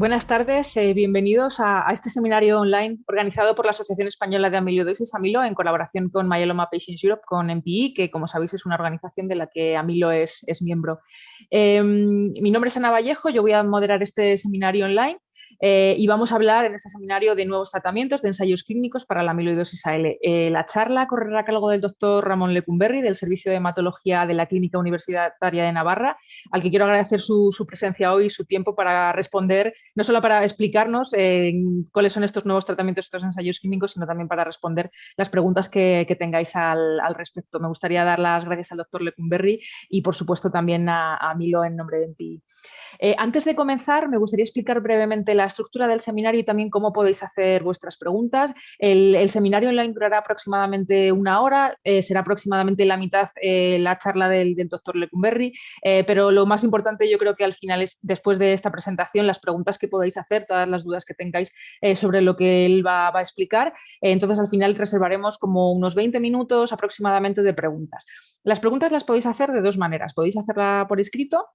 Buenas tardes, eh, bienvenidos a, este seminario online organizado por la Asociación Española de Amiloidosis Amilo en colaboración con Myeloma Patients Europe, con MPI, que como sabéis es una organización de la que Amilo es, miembro. Em, mi nombre es Ana Vallejo, yo voy a moderar este seminario online eh, y vamos a hablar en este seminario de nuevos tratamientos de ensayos clínicos para la amiloidosis AL. Eh, la charla correrá a cargo del doctor Ramón Lecumberri del Servicio de Hematología de la Clínica Universitaria de Navarra, al que quiero agradecer su, presencia hoy y su tiempo para responder, no solo para explicarnos eh, cuáles son estos nuevos tratamientos, estos ensayos clínicos, sino también para responder las preguntas que, tengáis al, respecto. Me gustaría dar las gracias al doctor Lecumberri y, por supuesto, también a, Milo en nombre de MPI. Antes de comenzar, me gustaría explicar brevemente la estructura del seminario y también cómo podéis hacer vuestras preguntas. El, seminario online durará aproximadamente una hora, eh, será aproximadamente la mitad eh, la charla del, doctor Lecumberri, pero lo más importante yo creo que al final es, después de esta presentación, las preguntas que podáis hacer, todas las dudas que tengáis sobre lo que él va, a explicar. entonces, al final reservaremos como unos 20 minutos aproximadamente de preguntas. Las preguntas las podéis hacer de dos maneras. Podéis hacerla por escrito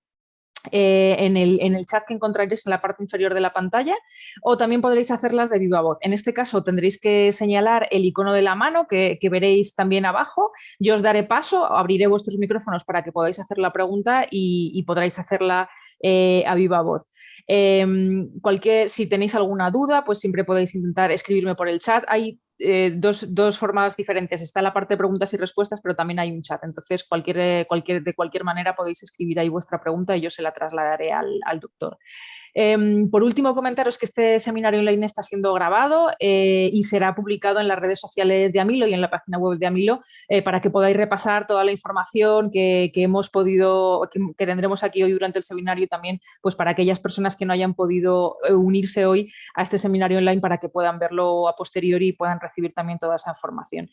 eh, en, el, chat que encontraréis en la parte inferior de la pantalla o también podréis hacerlas de viva voz. En este caso tendréis que señalar el icono de la mano que, veréis también abajo. Yo os daré paso, abriré vuestros micrófonos para que podáis hacer la pregunta y, podréis hacerla eh, a viva voz. Em, cualquier, si tenéis alguna duda, pues siempre podéis intentar escribirme por el chat. Hay eh, dos, formas diferentes. Está la parte de preguntas y respuestas, pero también hay un chat. Entonces, cualquier, cualquier, de cualquier manera podéis escribir ahí vuestra pregunta y yo se la trasladaré al, al doctor. Em, por último, comentaros que este seminario online está siendo grabado eh, y será publicado en las redes sociales de Amilo y en la página web de Amilo eh, para que podáis repasar toda la información que, hemos podido, que, tendremos aquí hoy durante el seminario y también pues para aquellas personas que no hayan podido eh, unirse hoy a este seminario online para que puedan verlo a posteriori y puedan recibir también toda esa información.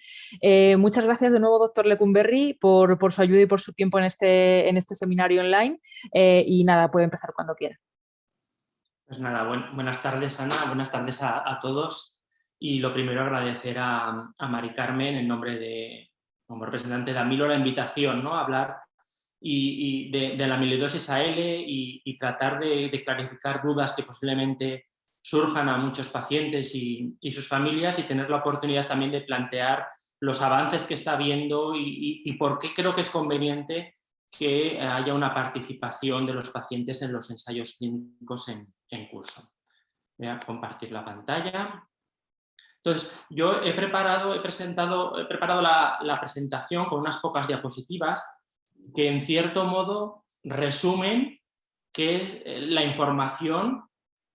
muchas gracias de nuevo, doctor Lecumberri, por, por, su ayuda y por su tiempo en este, en este seminario online y nada, puede empezar cuando quiera. Pues nada, buenas tardes Ana, buenas tardes a, todos y lo primero agradecer a, Mari Carmen en nombre de, como representante de Amilo, la invitación ¿no? a hablar y, de, la amiloidosis AL y, y tratar de, clarificar dudas que posiblemente surjan a muchos pacientes y, sus familias y tener la oportunidad también de plantear los avances que está viendo y, por qué creo que es conveniente que haya una participación de los pacientes en los ensayos clínicos en, curso. Voy a compartir la pantalla. Entonces, yo he preparado, he presentado, he preparado la, presentación con unas pocas diapositivas que en cierto modo resumen qué es eh, la información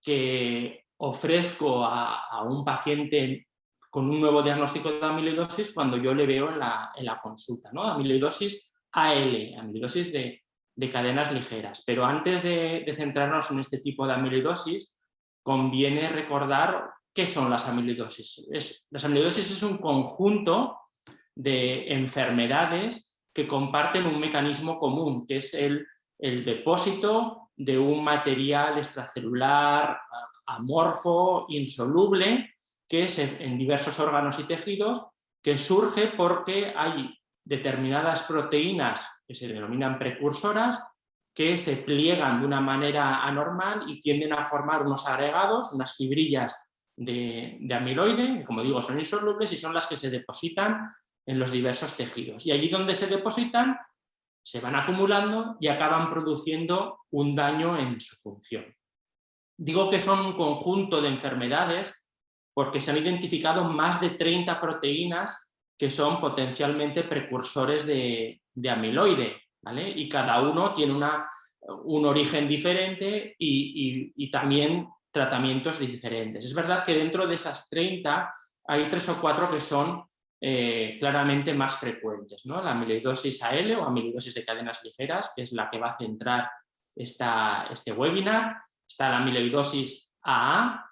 que ofrezco a, un paciente con un nuevo diagnóstico de amiloidosis cuando yo le veo en la, en la consulta. ¿no? Amiloidosis AL, amiloidosis de, de cadenas ligeras. Pero antes de, centrarnos en este tipo de amiloidosis, conviene recordar qué son las amiloidosis. Es, las amiloidosis es un conjunto de enfermedades que comparten un mecanismo común, que es el, el depósito de un material extracelular amorfo, insoluble, que es en diversos órganos y tejidos, que surge porque hay determinadas proteínas que se denominan precursoras, que se pliegan de una manera anormal y tienden a formar unos agregados, unas fibrillas de, amiloide, que como digo son insolubles y son las que se depositan en los diversos tejidos. Y allí donde se depositan, se van acumulando y acaban produciendo un daño en su función. Digo que son un conjunto de enfermedades porque se han identificado más de 30 proteínas que son potencialmente precursores de, amiloide, ¿vale? Y cada uno tiene una, un origen diferente y, también tratamientos diferentes. Es verdad que dentro de esas 30 hay tres o cuatro que son eh, claramente más frecuentes, ¿no? La amiloidosis AL o amiloidosis de cadenas ligeras, que es la que va a centrar esta, este webinar, está la amiloidosis AA,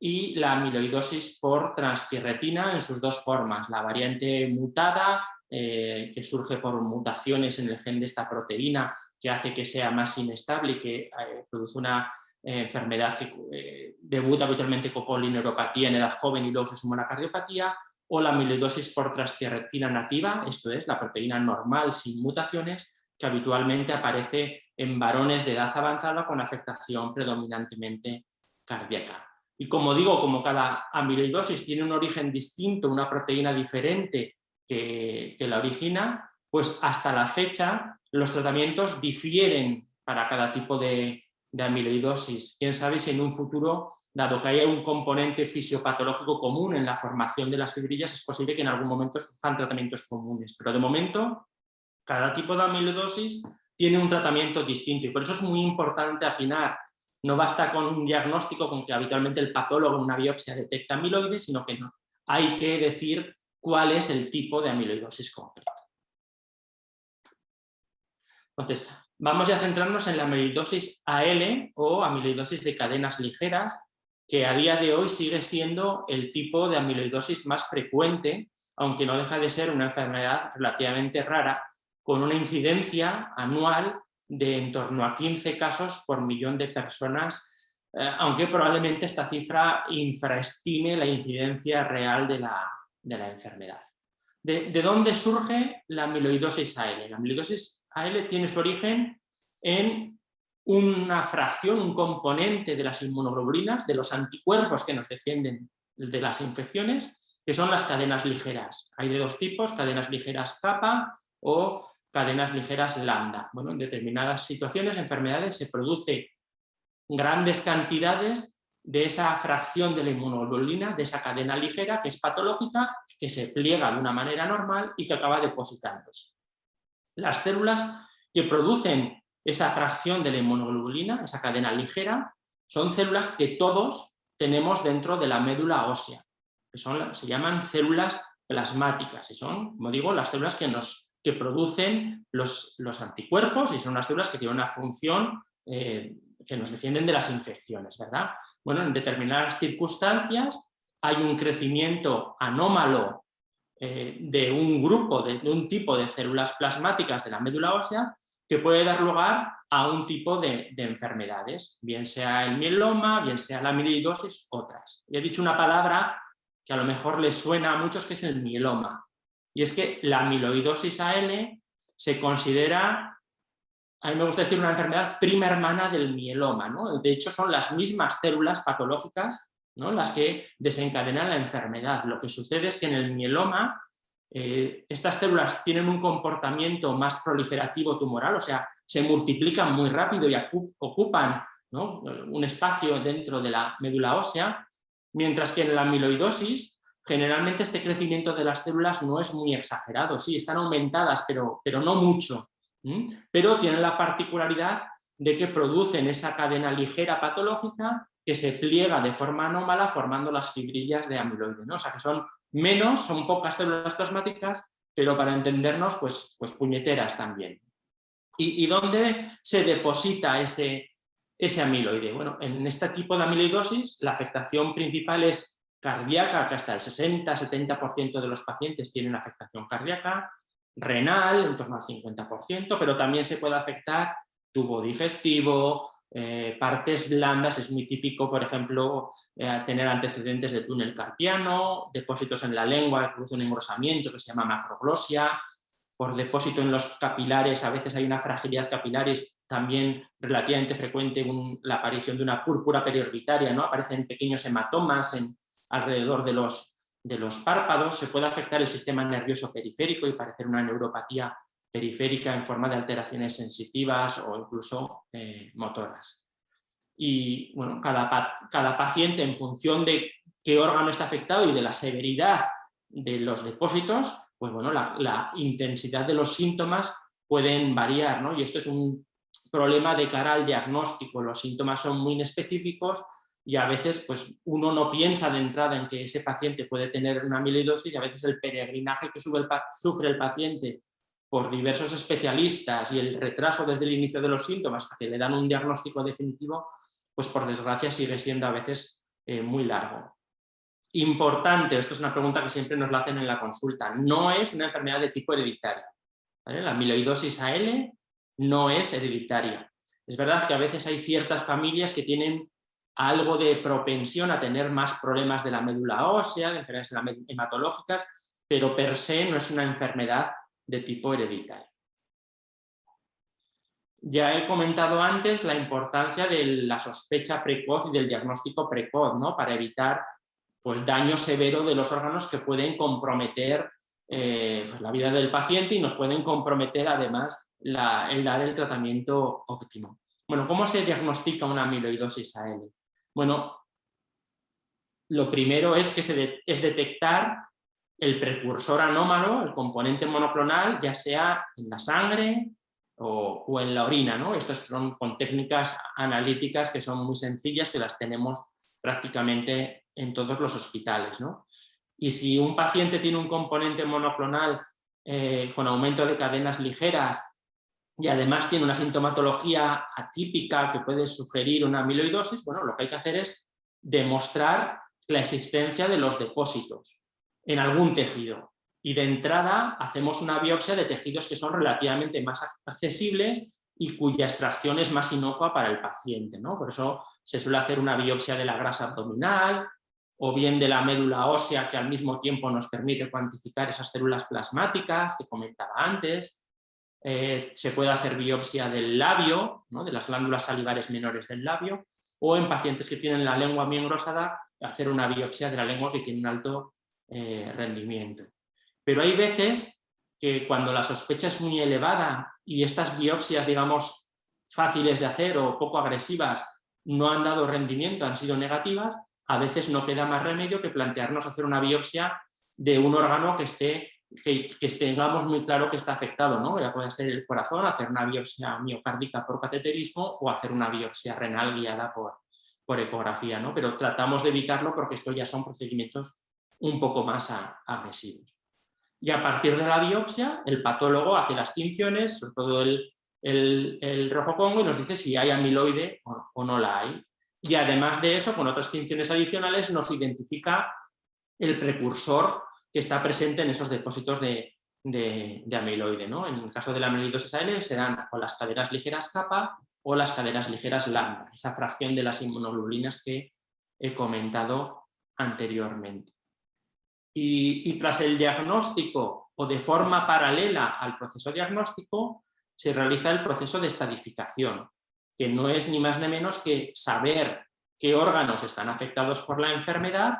y la amiloidosis por transtierretina en sus dos formas, la variante mutada, eh, que surge por mutaciones en el gen de esta proteína que hace que sea más inestable y que eh, produce una eh, enfermedad que debuta habitualmente con polineuropatía en edad joven y luego se suma la cardiopatía, o la amiloidosis por transtierretina nativa, esto es, la proteína normal sin mutaciones, que habitualmente aparece en varones de edad avanzada con afectación predominantemente cardíaca. Y como digo, como cada amiloidosis tiene un origen distinto, una proteína diferente que, la origina, pues hasta la fecha los tratamientos difieren para cada tipo de, amiloidosis. Quién sabe si en un futuro, dado que hay un componente fisiopatológico común en la formación de las fibrillas, es posible que en algún momento surjan tratamientos comunes. Pero de momento, cada tipo de amiloidosis tiene un tratamiento distinto y por eso es muy importante afinar. No basta con un diagnóstico con que habitualmente el patólogo en una biopsia detecta amiloides, sino que hay que decir cuál es el tipo de amiloidosis concreto. Entonces, vamos a centrarnos en la amiloidosis AL o amiloidosis de cadenas ligeras, que a día de hoy sigue siendo el tipo de amiloidosis más frecuente, aunque no deja de ser una enfermedad relativamente rara, con una incidencia anual de en torno a 15 casos por millón de personas, eh, aunque probablemente esta cifra infraestime la incidencia real de la, enfermedad. ¿De, dónde surge la amiloidosis AL? La amiloidosis AL tiene su origen en una fracción, un componente de las inmunoglobulinas, de los anticuerpos que nos defienden de las infecciones, que son las cadenas ligeras. Hay de dos tipos, cadenas ligeras kappa o cadenas ligeras lambda. Bueno, en determinadas situaciones, enfermedades, se produce grandes cantidades de esa fracción de la inmunoglobulina, de esa cadena ligera que es patológica, que se pliega de una manera normal y que acaba depositándose. Las células que producen esa fracción de la inmunoglobulina, esa cadena ligera, son células que todos tenemos dentro de la médula ósea, que son, se llaman células plasmáticas y son, como digo, las células que nos que producen los, anticuerpos y son unas células que tienen una función eh, que nos defienden de las infecciones, ¿verdad? Bueno, en determinadas circunstancias hay un crecimiento anómalo eh, de un grupo, de, un tipo de células plasmáticas de la médula ósea que puede dar lugar a un tipo de, de, enfermedades, bien sea el mieloma, bien sea la amiloidosis, otras. Y he dicho una palabra que a lo mejor les suena a muchos, que es el mieloma. Y es que la amiloidosis AL se considera, a mí me gusta decir, una enfermedad prima hermana del mieloma. ¿no? De hecho, son las mismas células patológicas ¿no? las que desencadenan la enfermedad. Lo que sucede es que en el mieloma eh, estas células tienen un comportamiento más proliferativo tumoral, o sea, se multiplican muy rápido y ocupan un espacio dentro de la médula ósea, mientras que en la amiloidosis generalmente este crecimiento de las células no es muy exagerado, sí, están aumentadas, pero, pero no mucho, pero tienen la particularidad de que producen esa cadena ligera patológica que se pliega de forma anómala formando las fibrillas de amiloide, ¿no? o sea que son menos, son pocas células plasmáticas, pero para entendernos, pues, pues puñeteras también. ¿Y, dónde se deposita ese, ese amiloide? Bueno, en este tipo de amiloidosis la afectación principal es cardíaca, que hasta el 60-70% de los pacientes tienen afectación cardíaca, renal, en torno al 50%, pero también se puede afectar tubo digestivo, eh, partes blandas, es muy típico, por ejemplo, eh, tener antecedentes de túnel carpiano, depósitos en la lengua, que produce un engrosamiento que se llama macroglosia, por depósito en los capilares, a veces hay una fragilidad capilares, también relativamente frecuente la aparición de una púrpura periorbitaria, ¿no? aparecen pequeños hematomas en, alrededor de los, de los párpados, se puede afectar el sistema nervioso periférico y parecer una neuropatía periférica en forma de alteraciones sensitivas o incluso eh, motoras. Y bueno, cada, cada paciente en función de qué órgano está afectado y de la severidad de los depósitos, pues bueno, la, la, intensidad de los síntomas pueden variar, ¿no? Y esto es un problema de cara al diagnóstico. Los síntomas son muy inespecíficos y a veces pues, uno no piensa de entrada en que ese paciente puede tener una amiloidosis y a veces el peregrinaje que sufre el paciente por diversos especialistas y el retraso desde el inicio de los síntomas hasta que le dan un diagnóstico definitivo, pues por desgracia sigue siendo a veces eh, muy largo. Importante, esto es una pregunta que siempre nos la hacen en la consulta, no es una enfermedad de tipo hereditario. La amiloidosis AL no es hereditaria. Es verdad que a veces hay ciertas familias que tienen algo de propensión a tener más problemas de la médula ósea, de enfermedades hematológicas, pero per se no es una enfermedad de tipo hereditario. Ya he comentado antes la importancia de la sospecha precoz y del diagnóstico precoz, ¿no? para evitar pues, daño severo de los órganos que pueden comprometer eh, pues, la vida del paciente y nos pueden comprometer además el dar el tratamiento óptimo. Bueno, ¿cómo se diagnostica una amiloidosis AL? Bueno, lo primero es, que es detectar el precursor anómalo, el componente monoclonal, ya sea en la sangre o, en la orina. ¿no? Estas son con técnicas analíticas que son muy sencillas, que las tenemos prácticamente en todos los hospitales. ¿no? Y si un paciente tiene un componente monoclonal eh, con aumento de cadenas ligeras y además tiene una sintomatología atípica que puede sugerir una amiloidosis, bueno, lo que hay que hacer es demostrar la existencia de los depósitos en algún tejido. Y de entrada hacemos una biopsia de tejidos que son relativamente más accesibles y cuya extracción es más inocua para el paciente. ¿no? Por eso se suele hacer una biopsia de la grasa abdominal o bien de la médula ósea que al mismo tiempo nos permite cuantificar esas células plasmáticas que comentaba antes. Eh, se puede hacer biopsia del labio, ¿no? de las glándulas salivares menores del labio, o en pacientes que tienen la lengua muy engrosada, hacer una biopsia de la lengua que tiene un alto eh, rendimiento. Pero hay veces que cuando la sospecha es muy elevada y estas biopsias, digamos, fáciles de hacer o poco agresivas no han dado rendimiento, han sido negativas, a veces no queda más remedio que plantearnos hacer una biopsia de un órgano que esté que, tengamos muy claro que está afectado, ¿no? ya puede ser el corazón, hacer una biopsia miocárdica por cateterismo o hacer una biopsia renal guiada por, ecografía, ¿no? pero tratamos de evitarlo porque esto ya son procedimientos un poco más agresivos. Y a partir de la biopsia, el patólogo hace las tinciones, sobre todo el, el, rojo congo, y nos dice si hay amiloide o, no la hay. Y además de eso, con otras tinciones adicionales, nos identifica el precursor que está presente en esos depósitos de, de, amiloide. ¿no? En el caso de la amiloidosis AL serán o las cadenas ligeras kappa o las cadenas ligeras lambda, esa fracción de las inmunoglobulinas que he comentado anteriormente. Y, tras el diagnóstico o de forma paralela al proceso diagnóstico, se realiza el proceso de estadificación, que no es ni más ni menos que saber qué órganos están afectados por la enfermedad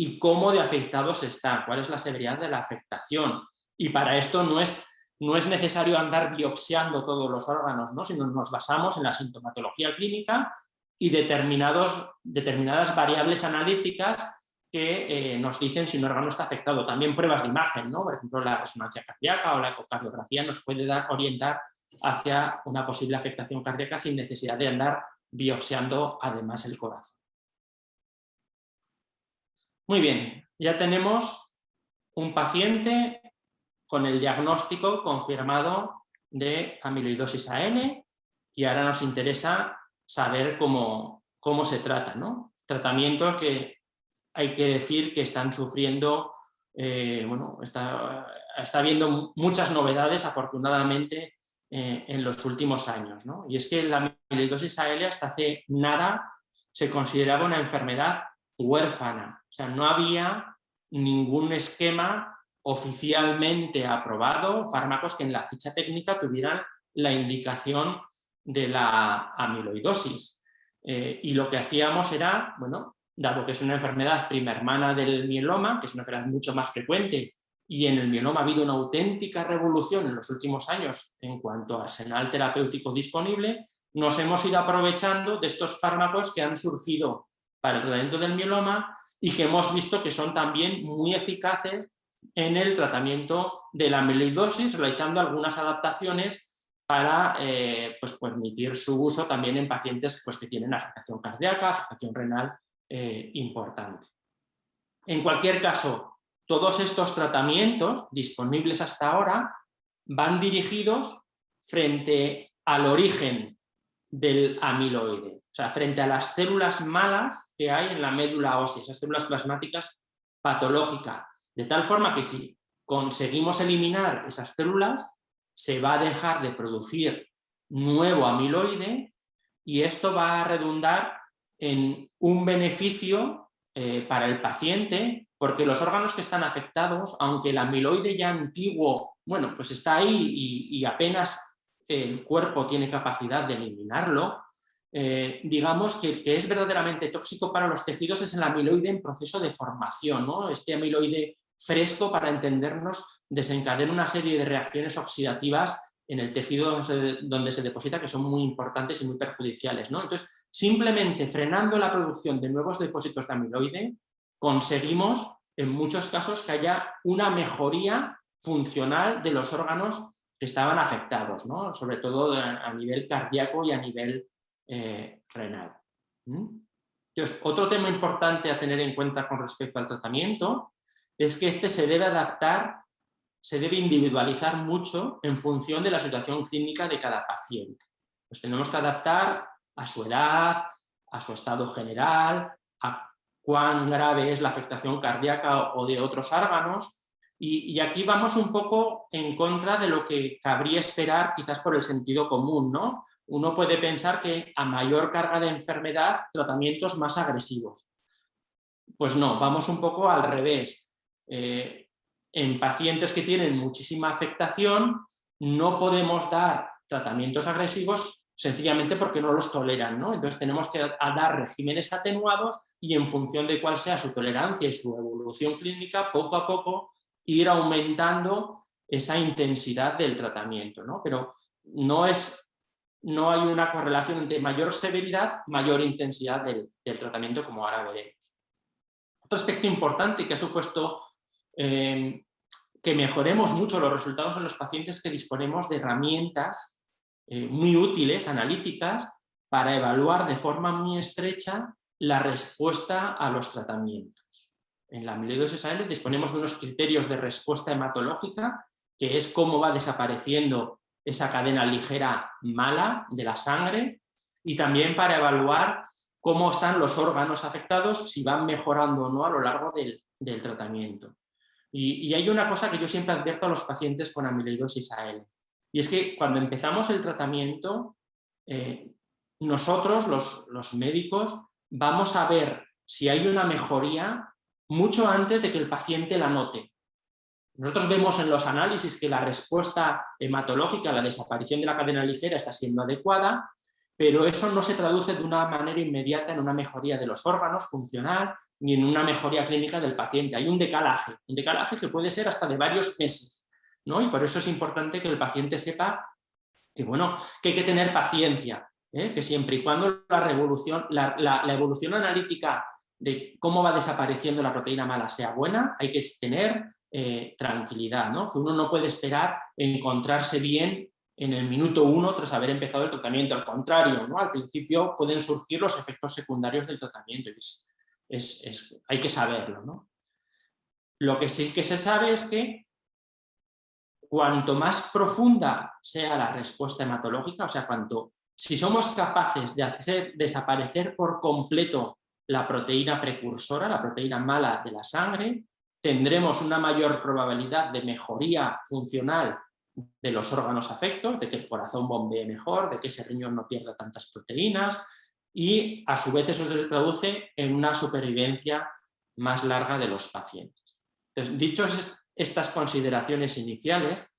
y cómo de afectados están, cuál es la severidad de la afectación. Y para esto no es, no es necesario andar biopsiando todos los órganos, ¿no? sino nos basamos en la sintomatología clínica y determinados, determinadas variables analíticas que eh, nos dicen si un órgano está afectado. También pruebas de imagen, ¿no? por ejemplo la resonancia cardíaca o la ecocardiografía nos puede dar, orientar hacia una posible afectación cardíaca sin necesidad de andar biopsiando además el corazón. Muy bien, ya tenemos un paciente con el diagnóstico confirmado de amiloidosis AN y ahora nos interesa saber cómo, cómo se trata. ¿no? Tratamiento que hay que decir que están sufriendo, eh, bueno, está, está habiendo muchas novedades afortunadamente eh, en los últimos años. ¿no? Y es que la amiloidosis AL hasta hace nada se consideraba una enfermedad huérfana, o sea, no había ningún esquema oficialmente aprobado, fármacos que en la ficha técnica tuvieran la indicación de la amiloidosis. Eh, y lo que hacíamos era, bueno, dado que es una enfermedad prima hermana del mieloma, que es una enfermedad mucho más frecuente, y en el mieloma ha habido una auténtica revolución en los últimos años en cuanto a arsenal terapéutico disponible, nos hemos ido aprovechando de estos fármacos que han surgido para el tratamiento del mieloma y que hemos visto que son también muy eficaces en el tratamiento de la amiloidosis, realizando algunas adaptaciones para eh, pues, permitir su uso también en pacientes pues, que tienen afectación cardíaca, afectación renal eh, importante. En cualquier caso, todos estos tratamientos disponibles hasta ahora van dirigidos frente al origen del amiloide, sea, frente a las células malas que hay en la médula ósea, esas células plasmáticas patológicas, de tal forma que si conseguimos eliminar esas células, se va a dejar de producir nuevo amiloide y esto va a redundar en un beneficio eh, para el paciente, porque los órganos que están afectados, aunque el amiloide ya antiguo, bueno, pues está ahí y, apenas el cuerpo tiene capacidad de eliminarlo, eh, digamos que el que es verdaderamente tóxico para los tejidos es el amiloide en proceso de formación. ¿no? Este amiloide fresco, para entendernos, desencadena una serie de reacciones oxidativas en el tejido donde se, deposita que son muy importantes y muy perjudiciales. ¿no? Entonces, simplemente frenando la producción de nuevos depósitos de amiloide, conseguimos en muchos casos que haya una mejoría funcional de los órganos que estaban afectados, ¿no? sobre todo a nivel cardíaco y a nivel eh, renal. Entonces, otro tema importante a tener en cuenta con respecto al tratamiento es que este se debe adaptar, se debe individualizar mucho en función de la situación clínica de cada paciente. Pues tenemos que adaptar a su edad, a su estado general, a cuán grave es la afectación cardíaca o de otros órganos, y, aquí vamos un poco en contra de lo que cabría esperar quizás por el sentido común, ¿no? Uno puede pensar que a mayor carga de enfermedad, tratamientos más agresivos. Pues no, vamos un poco al revés. Eh, en pacientes que tienen muchísima afectación, no podemos dar tratamientos agresivos sencillamente porque no los toleran. ¿no? Entonces tenemos que dar regímenes atenuados y en función de cuál sea su tolerancia y su evolución clínica, poco a poco ir aumentando esa intensidad del tratamiento, ¿no? Pero no, es, no hay una correlación entre mayor severidad, mayor intensidad del, tratamiento, como ahora veremos. Otro aspecto importante que ha supuesto eh, que mejoremos mucho los resultados en los pacientes que disponemos de herramientas eh, muy útiles, analíticas, para evaluar de forma muy estrecha la respuesta a los tratamientos. En la amiloidosis AL disponemos de unos criterios de respuesta hematológica, que es cómo va desapareciendo esa cadena ligera mala de la sangre, y también para evaluar cómo están los órganos afectados, si van mejorando o no a lo largo del, tratamiento. Y, hay una cosa que yo siempre advierto a los pacientes con amiloidosis AL, y es que cuando empezamos el tratamiento, eh, nosotros, los, los médicos, vamos a ver si hay una mejoría mucho antes de que el paciente la note. Nosotros vemos en los análisis que la respuesta hematológica a la desaparición de la cadena ligera está siendo adecuada, pero eso no se traduce de una manera inmediata en una mejoría de los órganos funcional ni en una mejoría clínica del paciente. Hay un decalaje, un decalaje que puede ser hasta de varios meses. ¿no? Y por eso es importante que el paciente sepa que, bueno, que hay que tener paciencia, ¿eh? que siempre y cuando la, revolución, la evolución analítica de cómo va desapareciendo la proteína mala sea buena, hay que tener eh, tranquilidad, que uno no puede esperar encontrarse bien en el minuto uno tras haber empezado el tratamiento, al contrario, al principio pueden surgir los efectos secundarios del tratamiento, es, hay que saberlo. Lo que sí que se sabe es que cuanto más profunda sea la respuesta hematológica, o sea, cuanto, si somos capaces de hacer desaparecer por completo la proteína precursora, la proteína mala de la sangre, tendremos una mayor probabilidad de mejoría funcional de los órganos afectos, de que el corazón bombee mejor, de que ese riñón no pierda tantas proteínas y a su vez eso se traduce en una supervivencia más larga de los pacientes. Entonces, dichos estas consideraciones iniciales,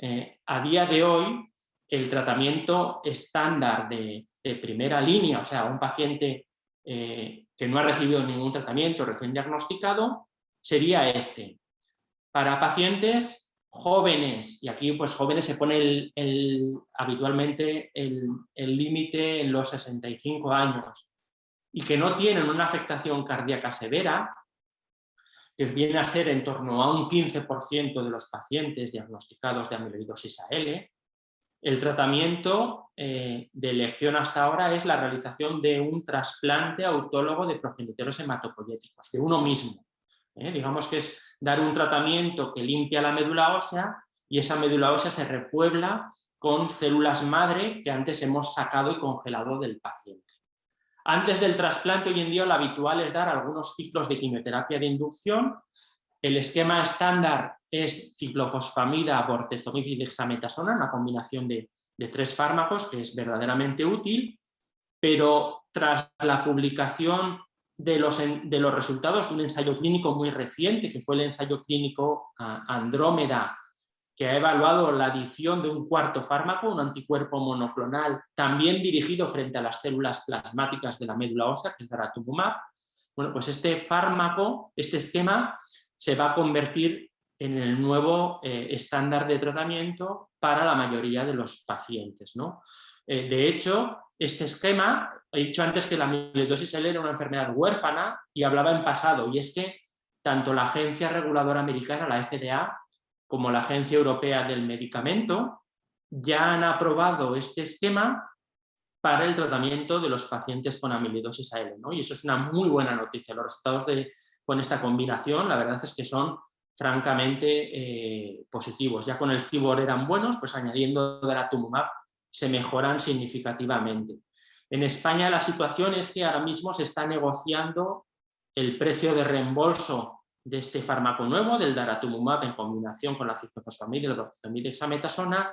eh, a día de hoy el tratamiento estándar de, de primera línea, o sea, un paciente eh, que no ha recibido ningún tratamiento recién diagnosticado, sería este. Para pacientes jóvenes, y aquí pues jóvenes se pone habitualmente el límite en los 65 años, y que no tienen una afectación cardíaca severa, que viene a ser en torno a un 15% de los pacientes diagnosticados de amiloidosis AL, el tratamiento eh, de elección hasta ahora es la realización de un trasplante autólogo de progenitores hematopoyéticos, de uno mismo. ¿Eh? Digamos que es dar un tratamiento que limpia la médula ósea y esa médula ósea se repuebla con células madre que antes hemos sacado y congelado del paciente. Antes del trasplante hoy en día lo habitual es dar algunos ciclos de quimioterapia de inducción. El esquema estándar es ciclofosfamida, bortezomib y dexametasona, una combinación de, tres fármacos que es verdaderamente útil, pero tras la publicación de los, de los resultados de un ensayo clínico muy reciente, que fue el ensayo clínico Andrómeda, que ha evaluado la adición de un cuarto fármaco, un anticuerpo monoclonal, también dirigido frente a las células plasmáticas de la médula ósea, que es daratumumab. Bueno, pues este fármaco, este esquema, se va a convertir en el nuevo eh, estándar de tratamiento para la mayoría de los pacientes. ¿no? Eh, de hecho, este esquema, he dicho antes que la amiloidosis L era una enfermedad huérfana y hablaba en pasado, y es que tanto la Agencia Reguladora Americana, la FDA, como la Agencia Europea del Medicamento, ya han aprobado este esquema para el tratamiento de los pacientes con amiloidosis AL. Y eso es una muy buena noticia. Los resultados con esta combinación, la verdad es que son francamente eh, positivos. Ya con el FIBOR eran buenos, pues añadiendo daratumumab se mejoran significativamente. En España la situación es que ahora mismo se está negociando el precio de reembolso de este fármaco nuevo, del daratumumab en combinación con la ciclofosfamida y la dexametasona,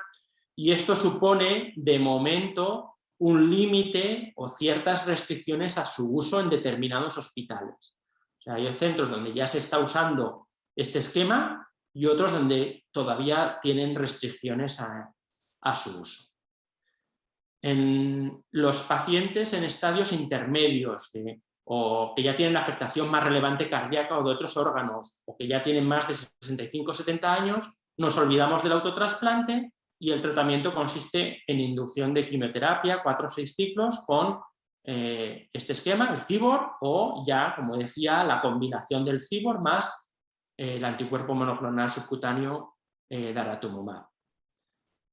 y esto supone, de momento, un límite o ciertas restricciones a su uso en determinados hospitales. O sea, hay centros donde ya se está usando este esquema y otros donde todavía tienen restricciones a su uso. En los pacientes en estadios intermedios, o que ya tienen la afectación más relevante cardíaca o de otros órganos, o que ya tienen más de 65 o 70 años, nos olvidamos del autotrasplante y el tratamiento consiste en inducción de quimioterapia, 4 o 6 ciclos, con eh, este esquema, el CIBOR, o ya, como decía, la combinación del CIBOR más eh, el anticuerpo monoclonal subcutáneo eh, daratumumab.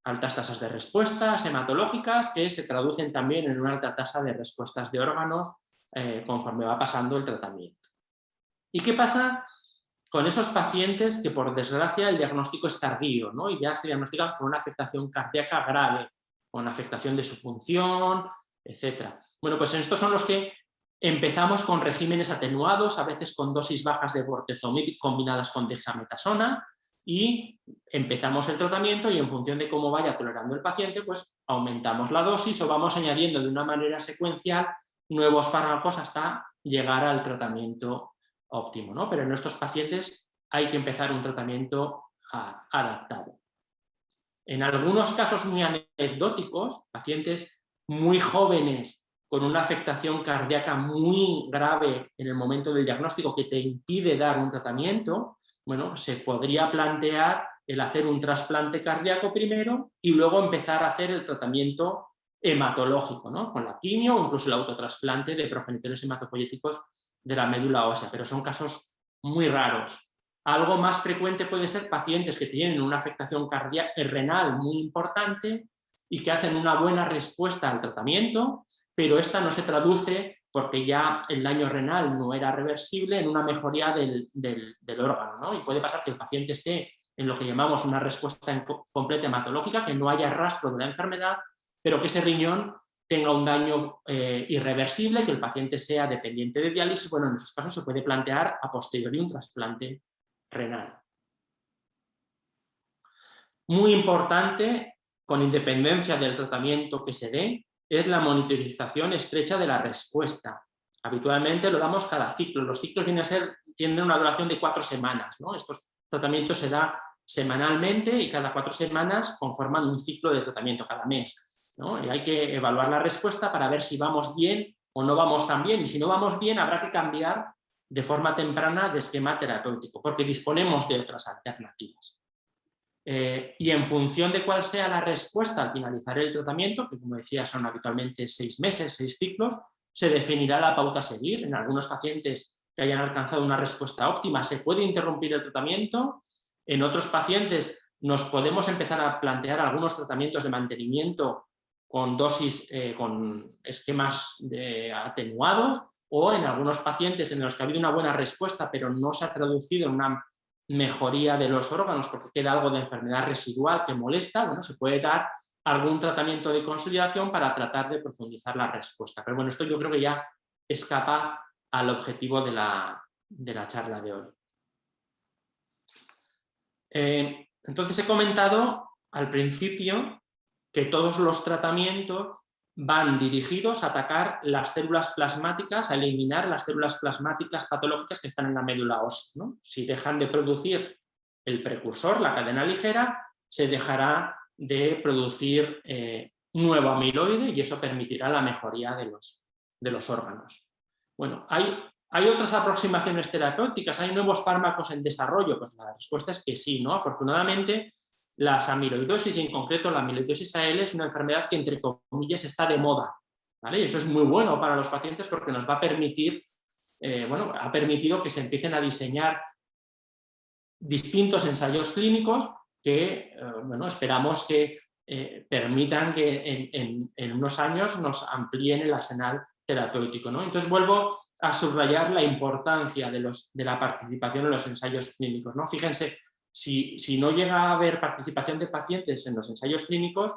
Altas tasas de respuestas hematológicas que se traducen también en una alta tasa de respuestas de órganos eh, conforme va pasando el tratamiento. ¿Y qué pasa con esos pacientes que por desgracia el diagnóstico es tardío ¿no? y ya se diagnostican con una afectación cardíaca grave, con afectación de su función, etc. Bueno, pues estos son los que empezamos con regímenes atenuados, a veces con dosis bajas de bortezomib combinadas con dexametasona, y empezamos el tratamiento y en función de cómo vaya tolerando el paciente, pues aumentamos la dosis o vamos añadiendo de una manera secuencial nuevos fármacos hasta llegar al tratamiento óptimo. ¿no? Pero en estos pacientes hay que empezar un tratamiento adaptado. En algunos casos muy anecdóticos, pacientes muy jóvenes con una afectación cardíaca muy grave en el momento del diagnóstico que te impide dar un tratamiento, bueno, se podría plantear el hacer un trasplante cardíaco primero y luego empezar a hacer el tratamiento hematológico, ¿no? con la quimio o incluso el autotrasplante de progenitores hematopoyéticos de la médula ósea, pero son casos muy raros. Algo más frecuente puede ser pacientes que tienen una afectación eh, renal muy importante y que hacen una buena respuesta al tratamiento, pero esta no se traduce porque ya el daño renal no era reversible en una mejoría del, órgano. ¿no? Y puede pasar que el paciente esté en lo que llamamos una respuesta completa hematológica, que no haya rastro de la enfermedad, pero que ese riñón tenga un daño eh, irreversible, que el paciente sea dependiente de diálisis, bueno, en esos casos se puede plantear a posteriori un trasplante renal. Muy importante, con independencia del tratamiento que se dé, es la monitorización estrecha de la respuesta. Habitualmente lo damos cada ciclo. Los ciclos tienen una duración de cuatro semanas. ¿no? Estos tratamientos se da semanalmente y cada cuatro semanas conforman un ciclo de tratamiento cada mes. Y hay que evaluar la respuesta para ver si vamos bien o no vamos tan bien. Y si no vamos bien, habrá que cambiar de forma temprana de esquema terapéutico, porque disponemos de otras alternativas. Eh, y en función de cuál sea la respuesta al finalizar el tratamiento, que como decía son habitualmente seis meses, seis ciclos, se definirá la pauta a seguir. En algunos pacientes que hayan alcanzado una respuesta óptima se puede interrumpir el tratamiento, en otros pacientes nos podemos empezar a plantear algunos tratamientos de mantenimiento con dosis, eh, con esquemas atenuados o en algunos pacientes en los que ha habido una buena respuesta pero no se ha traducido en una mejoría de los órganos porque queda algo de enfermedad residual que molesta, bueno, se puede dar algún tratamiento de consolidación para tratar de profundizar la respuesta. Pero bueno, esto yo creo que ya escapa al objetivo de la, de la charla de hoy. Eh, entonces he comentado al principio que todos los tratamientos van dirigidos a atacar las células plasmáticas, a eliminar las células plasmáticas patológicas que están en la médula ósea. Si dejan de producir el precursor, la cadena ligera, se dejará de producir eh, nuevo amiloide y eso permitirá la mejoría de los, de los órganos. Bueno, hay, hay otras aproximaciones terapéuticas, hay nuevos fármacos en desarrollo, pues la respuesta es que sí, ¿no? Afortunadamente, las amiloidosis, en concreto la amiloidosis AL, es una enfermedad que entre comillas está de moda, ¿vale? Y eso es muy bueno para los pacientes porque nos va a permitir, eh, bueno, ha permitido que se empiecen a diseñar distintos ensayos clínicos que, eh, bueno, esperamos que eh, permitan que en, unos años nos amplíen el arsenal terapéutico. ¿no? Entonces vuelvo a subrayar la importancia de, los, de la participación en los ensayos clínicos. ¿no? Fíjense, si, no llega a haber participación de pacientes en los ensayos clínicos,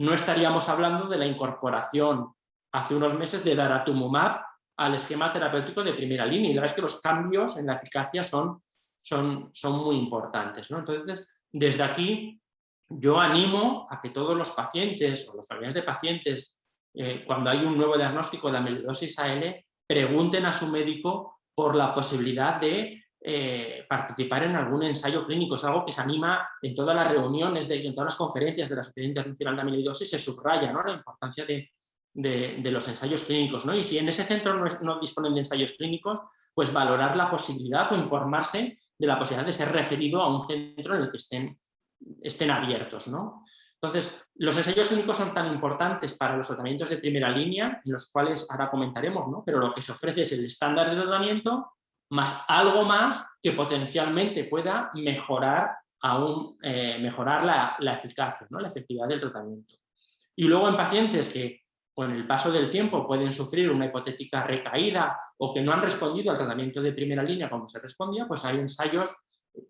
no estaríamos hablando de la incorporación hace unos meses de daratumumab al esquema terapéutico de primera línea. Y la verdad es que los cambios en la eficacia son, son, son muy importantes. ¿no? Entonces, desde aquí yo animo a que todos los pacientes o los familiares de pacientes, eh, cuando hay un nuevo diagnóstico de amiloidosis AL, pregunten a su médico por la posibilidad de eh, participar en algún ensayo clínico. Es algo que se anima en todas las reuniones, de, en todas las conferencias de la Sociedad Internacional de Amiloidosis, se subraya ¿no? la importancia de, de, los ensayos clínicos. ¿no? Y si en ese centro no, no disponen de ensayos clínicos, pues valorar la posibilidad o informarse de la posibilidad de ser referido a un centro en el que estén estén abiertos. ¿no? Entonces, los ensayos clínicos son tan importantes para los tratamientos de primera línea, en los cuales ahora comentaremos, ¿no? pero lo que se ofrece es el estándar de tratamiento más algo más que potencialmente pueda mejorar, aún, eh, mejorar la, eficacia, ¿no? la efectividad del tratamiento. Y luego en pacientes que con el paso del tiempo pueden sufrir una hipotética recaída o que no han respondido al tratamiento de primera línea como se respondía, pues hay ensayos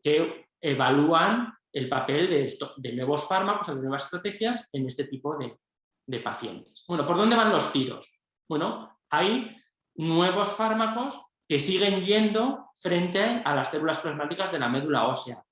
que evalúan el papel de, esto, de nuevos fármacos, de nuevas estrategias en este tipo de, pacientes. Bueno, ¿por dónde van los tiros? Bueno, hay nuevos fármacos que siguen yendo frente a las células plasmáticas de la médula ósea.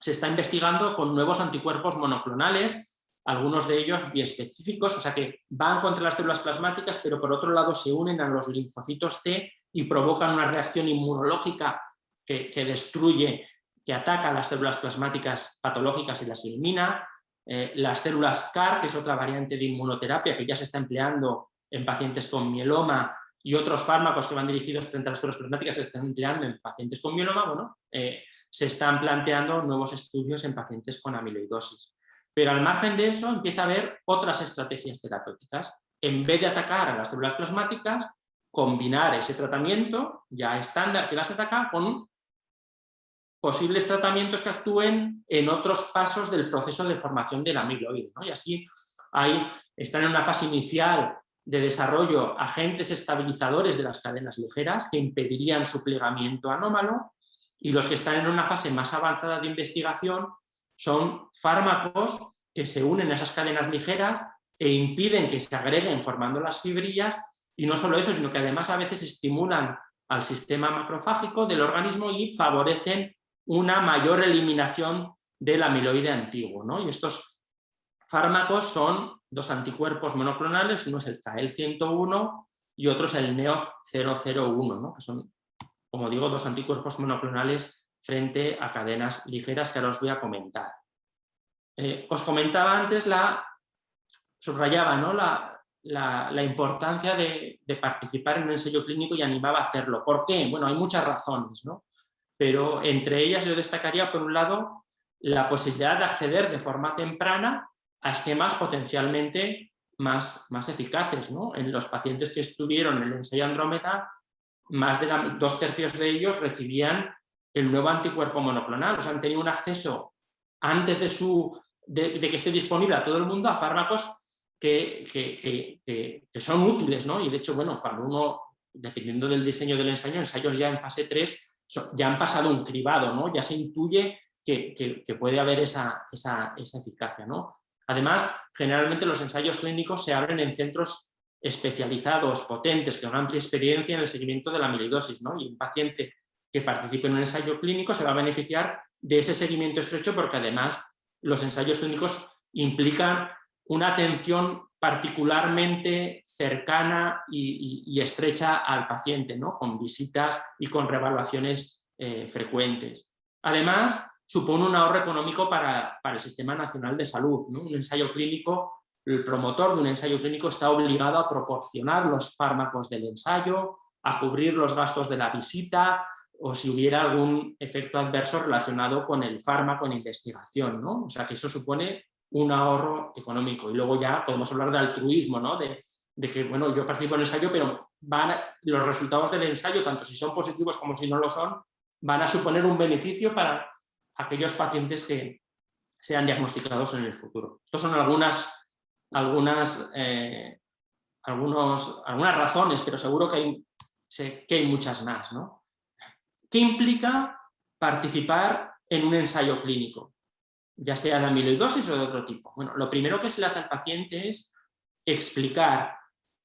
Se está investigando con nuevos anticuerpos monoclonales, algunos de ellos biespecíficos, o sea que van contra las células plasmáticas, pero por otro lado se unen a los linfocitos T y provocan una reacción inmunológica que, destruye que ataca las células plasmáticas patológicas y las elimina, eh, las células CAR, que es otra variante de inmunoterapia que ya se está empleando en pacientes con mieloma y otros fármacos que van dirigidos frente a las células plasmáticas se están empleando en pacientes con mieloma, bueno, eh, se están planteando nuevos estudios en pacientes con amiloidosis. Pero al margen de eso empieza a haber otras estrategias terapéuticas. En vez de atacar a las células plasmáticas, combinar ese tratamiento ya estándar que las ataca con posibles tratamientos que actúen en otros pasos del proceso de formación del amiloide. Y así hay, están en una fase inicial de desarrollo agentes estabilizadores de las cadenas ligeras que impedirían su plegamiento anómalo y los que están en una fase más avanzada de investigación son fármacos que se unen a esas cadenas ligeras e impiden que se agreguen formando las fibrillas y no solo eso, sino que además a veces estimulan al sistema macrofágico del organismo y favorecen una mayor eliminación del amiloide antiguo. ¿no? Y estos fármacos son dos anticuerpos monoclonales, uno es el KL101 y otro es el NEO001, ¿no? que son, como digo, dos anticuerpos monoclonales frente a cadenas ligeras que ahora os voy a comentar. Eh, os comentaba antes, la, subrayaba ¿no? la, la, importancia de, de, participar en un ensayo clínico y animaba a hacerlo. ¿Por qué? Bueno, hay muchas razones. ¿no? pero entre ellas yo destacaría, por un lado, la posibilidad de acceder de forma temprana a esquemas potencialmente más, más eficaces. ¿no? En los pacientes que estuvieron en el ensayo Andrómeda, más de dos tercios de ellos recibían el nuevo anticuerpo monoclonal, o sea, han tenido un acceso antes de, su, de, que esté disponible a todo el mundo a fármacos que, que, que, son útiles, ¿no? Y de hecho, bueno, cuando uno, dependiendo del diseño del ensayo, ensayos ya en fase 3, ya han pasado un cribado, ¿no? ya se intuye que, puede haber esa, esa, eficacia. ¿no? Además, generalmente los ensayos clínicos se abren en centros especializados, potentes, con amplia experiencia en el seguimiento de la amiloidosis, ¿no? y un paciente que participe en un ensayo clínico se va a beneficiar de ese seguimiento estrecho porque además los ensayos clínicos implican una atención particularmente cercana y, estrecha al paciente, ¿no? con visitas y con revaluaciones eh, frecuentes. Además, supone un ahorro económico para, el Sistema Nacional de Salud. Un ensayo clínico, el promotor de un ensayo clínico está obligado a proporcionar los fármacos del ensayo, a cubrir los gastos de la visita o si hubiera algún efecto adverso relacionado con el fármaco en investigación. ¿no? O sea que eso supone un ahorro económico. Y luego ya podemos hablar de altruismo, ¿no? de, que bueno, yo participo en el ensayo, pero van los resultados del ensayo, tanto si son positivos como si no lo son, van a suponer un beneficio para aquellos pacientes que sean diagnosticados en el futuro. Estas son algunas, algunas, eh, algunos, algunas razones, pero seguro que hay, que hay muchas más. ¿no? ¿Qué implica participar en un ensayo clínico? Ya sea de amiloidosis o de otro tipo. Bueno, lo primero que se le hace al paciente es explicar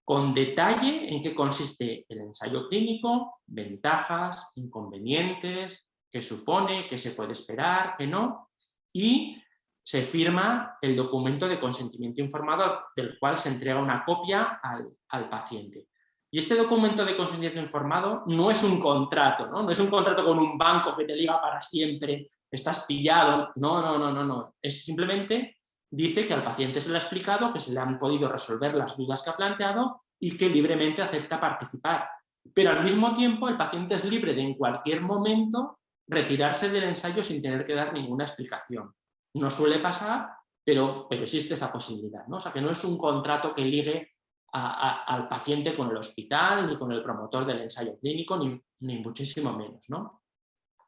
con detalle en qué consiste el ensayo clínico, ventajas, inconvenientes, qué supone, qué se puede esperar, qué no, y se firma el documento de consentimiento informado del cual se entrega una copia al, paciente. Y este documento de consentimiento informado no es un contrato, ¿no? no es un contrato con un banco que te liga para siempre, estás pillado, no, no, no, no, no. es simplemente dice que al paciente se le ha explicado que se le han podido resolver las dudas que ha planteado y que libremente acepta participar. Pero al mismo tiempo el paciente es libre de en cualquier momento retirarse del ensayo sin tener que dar ninguna explicación. No suele pasar, pero, pero existe esa posibilidad. ¿no? O sea que no es un contrato que ligue al paciente con el hospital, ni con el promotor del ensayo clínico, ni, ni muchísimo menos. ¿no?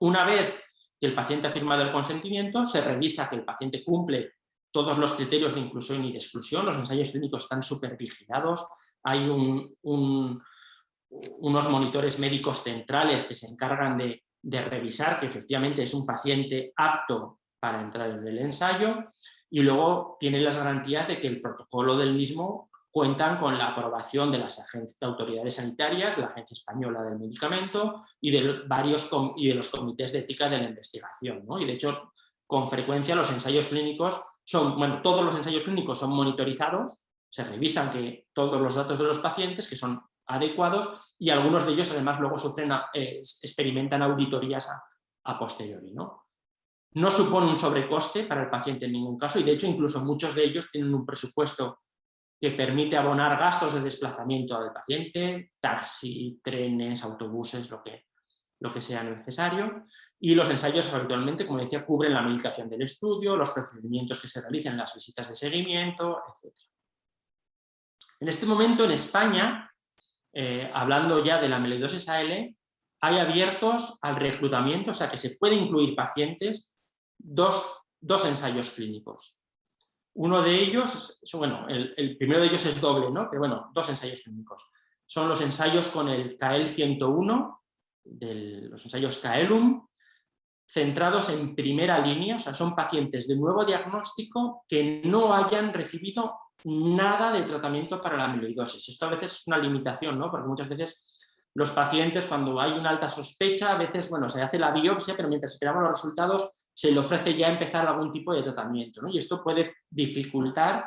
Una vez que el paciente ha firmado el consentimiento, se revisa que el paciente cumple todos los criterios de inclusión y de exclusión, los ensayos clínicos están súper vigilados, hay unos monitores médicos centrales que se encargan de, revisar que efectivamente es un paciente apto para entrar en el ensayo y luego tienen las garantías de que el protocolo del mismo cuentan con la aprobación de las autoridades sanitarias, la Agencia Española del Medicamento y de, varios y de los comités de ética de la investigación. Y de hecho, con frecuencia los ensayos clínicos son, bueno, todos los ensayos clínicos son monitorizados, se revisan que todos los datos de los pacientes que son adecuados y algunos de ellos además luego sufren, eh, experimentan auditorías a, posteriori. ¿no? no supone un sobrecoste para el paciente en ningún caso y de hecho incluso muchos de ellos tienen un presupuesto que permite abonar gastos de desplazamiento del paciente, taxi, trenes, autobuses, lo que, lo que sea necesario. Y los ensayos habitualmente, como decía, cubren la medicación del estudio, los procedimientos que se realizan las visitas de seguimiento, etc. En este momento en España, eh, hablando ya de la amiloidosis AL, hay abiertos al reclutamiento, o sea que se puede incluir pacientes, dos, ensayos clínicos. Uno de ellos, bueno, el, primero de ellos es doble, ¿no? pero bueno, dos ensayos clínicos. Son los ensayos con el CAEL-101, los ensayos CAELUM, centrados en primera línea, o sea, son pacientes de nuevo diagnóstico que no hayan recibido nada de tratamiento para la amiloidosis. Esto a veces es una limitación, ¿no? porque muchas veces los pacientes cuando hay una alta sospecha, a veces bueno, se hace la biopsia, pero mientras esperamos los resultados se le ofrece ya empezar algún tipo de tratamiento. ¿no? Y esto puede dificultar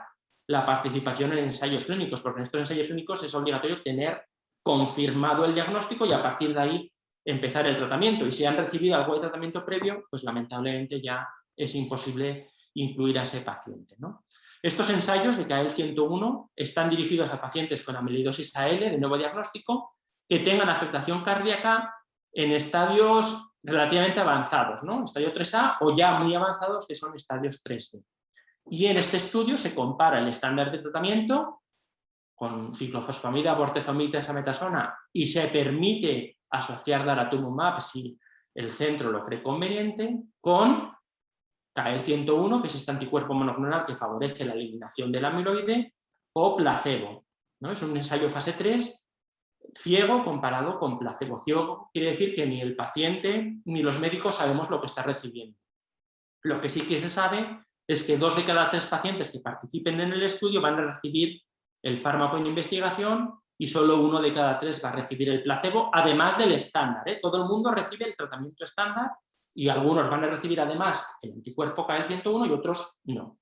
la participación en ensayos clínicos, porque en estos ensayos clínicos es obligatorio tener confirmado el diagnóstico y a partir de ahí empezar el tratamiento y si han recibido algo de tratamiento previo, pues lamentablemente ya es imposible incluir a ese paciente. ¿no? Estos ensayos de KL 101 están dirigidos a pacientes con amiloidosis AL de nuevo diagnóstico que tengan afectación cardíaca en estadios relativamente avanzados, ¿no? estadio 3A o ya muy avanzados que son estadios 3B. Y en este estudio se compara el estándar de tratamiento con ciclofosfamida, bortezomib, metasona y se permite asociar daratumumab si el centro lo cree conveniente, con KL101, que es este anticuerpo monoclonal que favorece la eliminación del amiloide, o placebo. ¿no? Es un ensayo fase 3 ciego comparado con placebo. Ciego quiere decir que ni el paciente ni los médicos sabemos lo que está recibiendo. Lo que sí que se sabe es que dos de cada tres pacientes que participen en el estudio van a recibir el fármaco en investigación y solo uno de cada tres va a recibir el placebo, además del estándar. ¿eh? Todo el mundo recibe el tratamiento estándar y algunos van a recibir además el anticuerpo KL101 y otros no.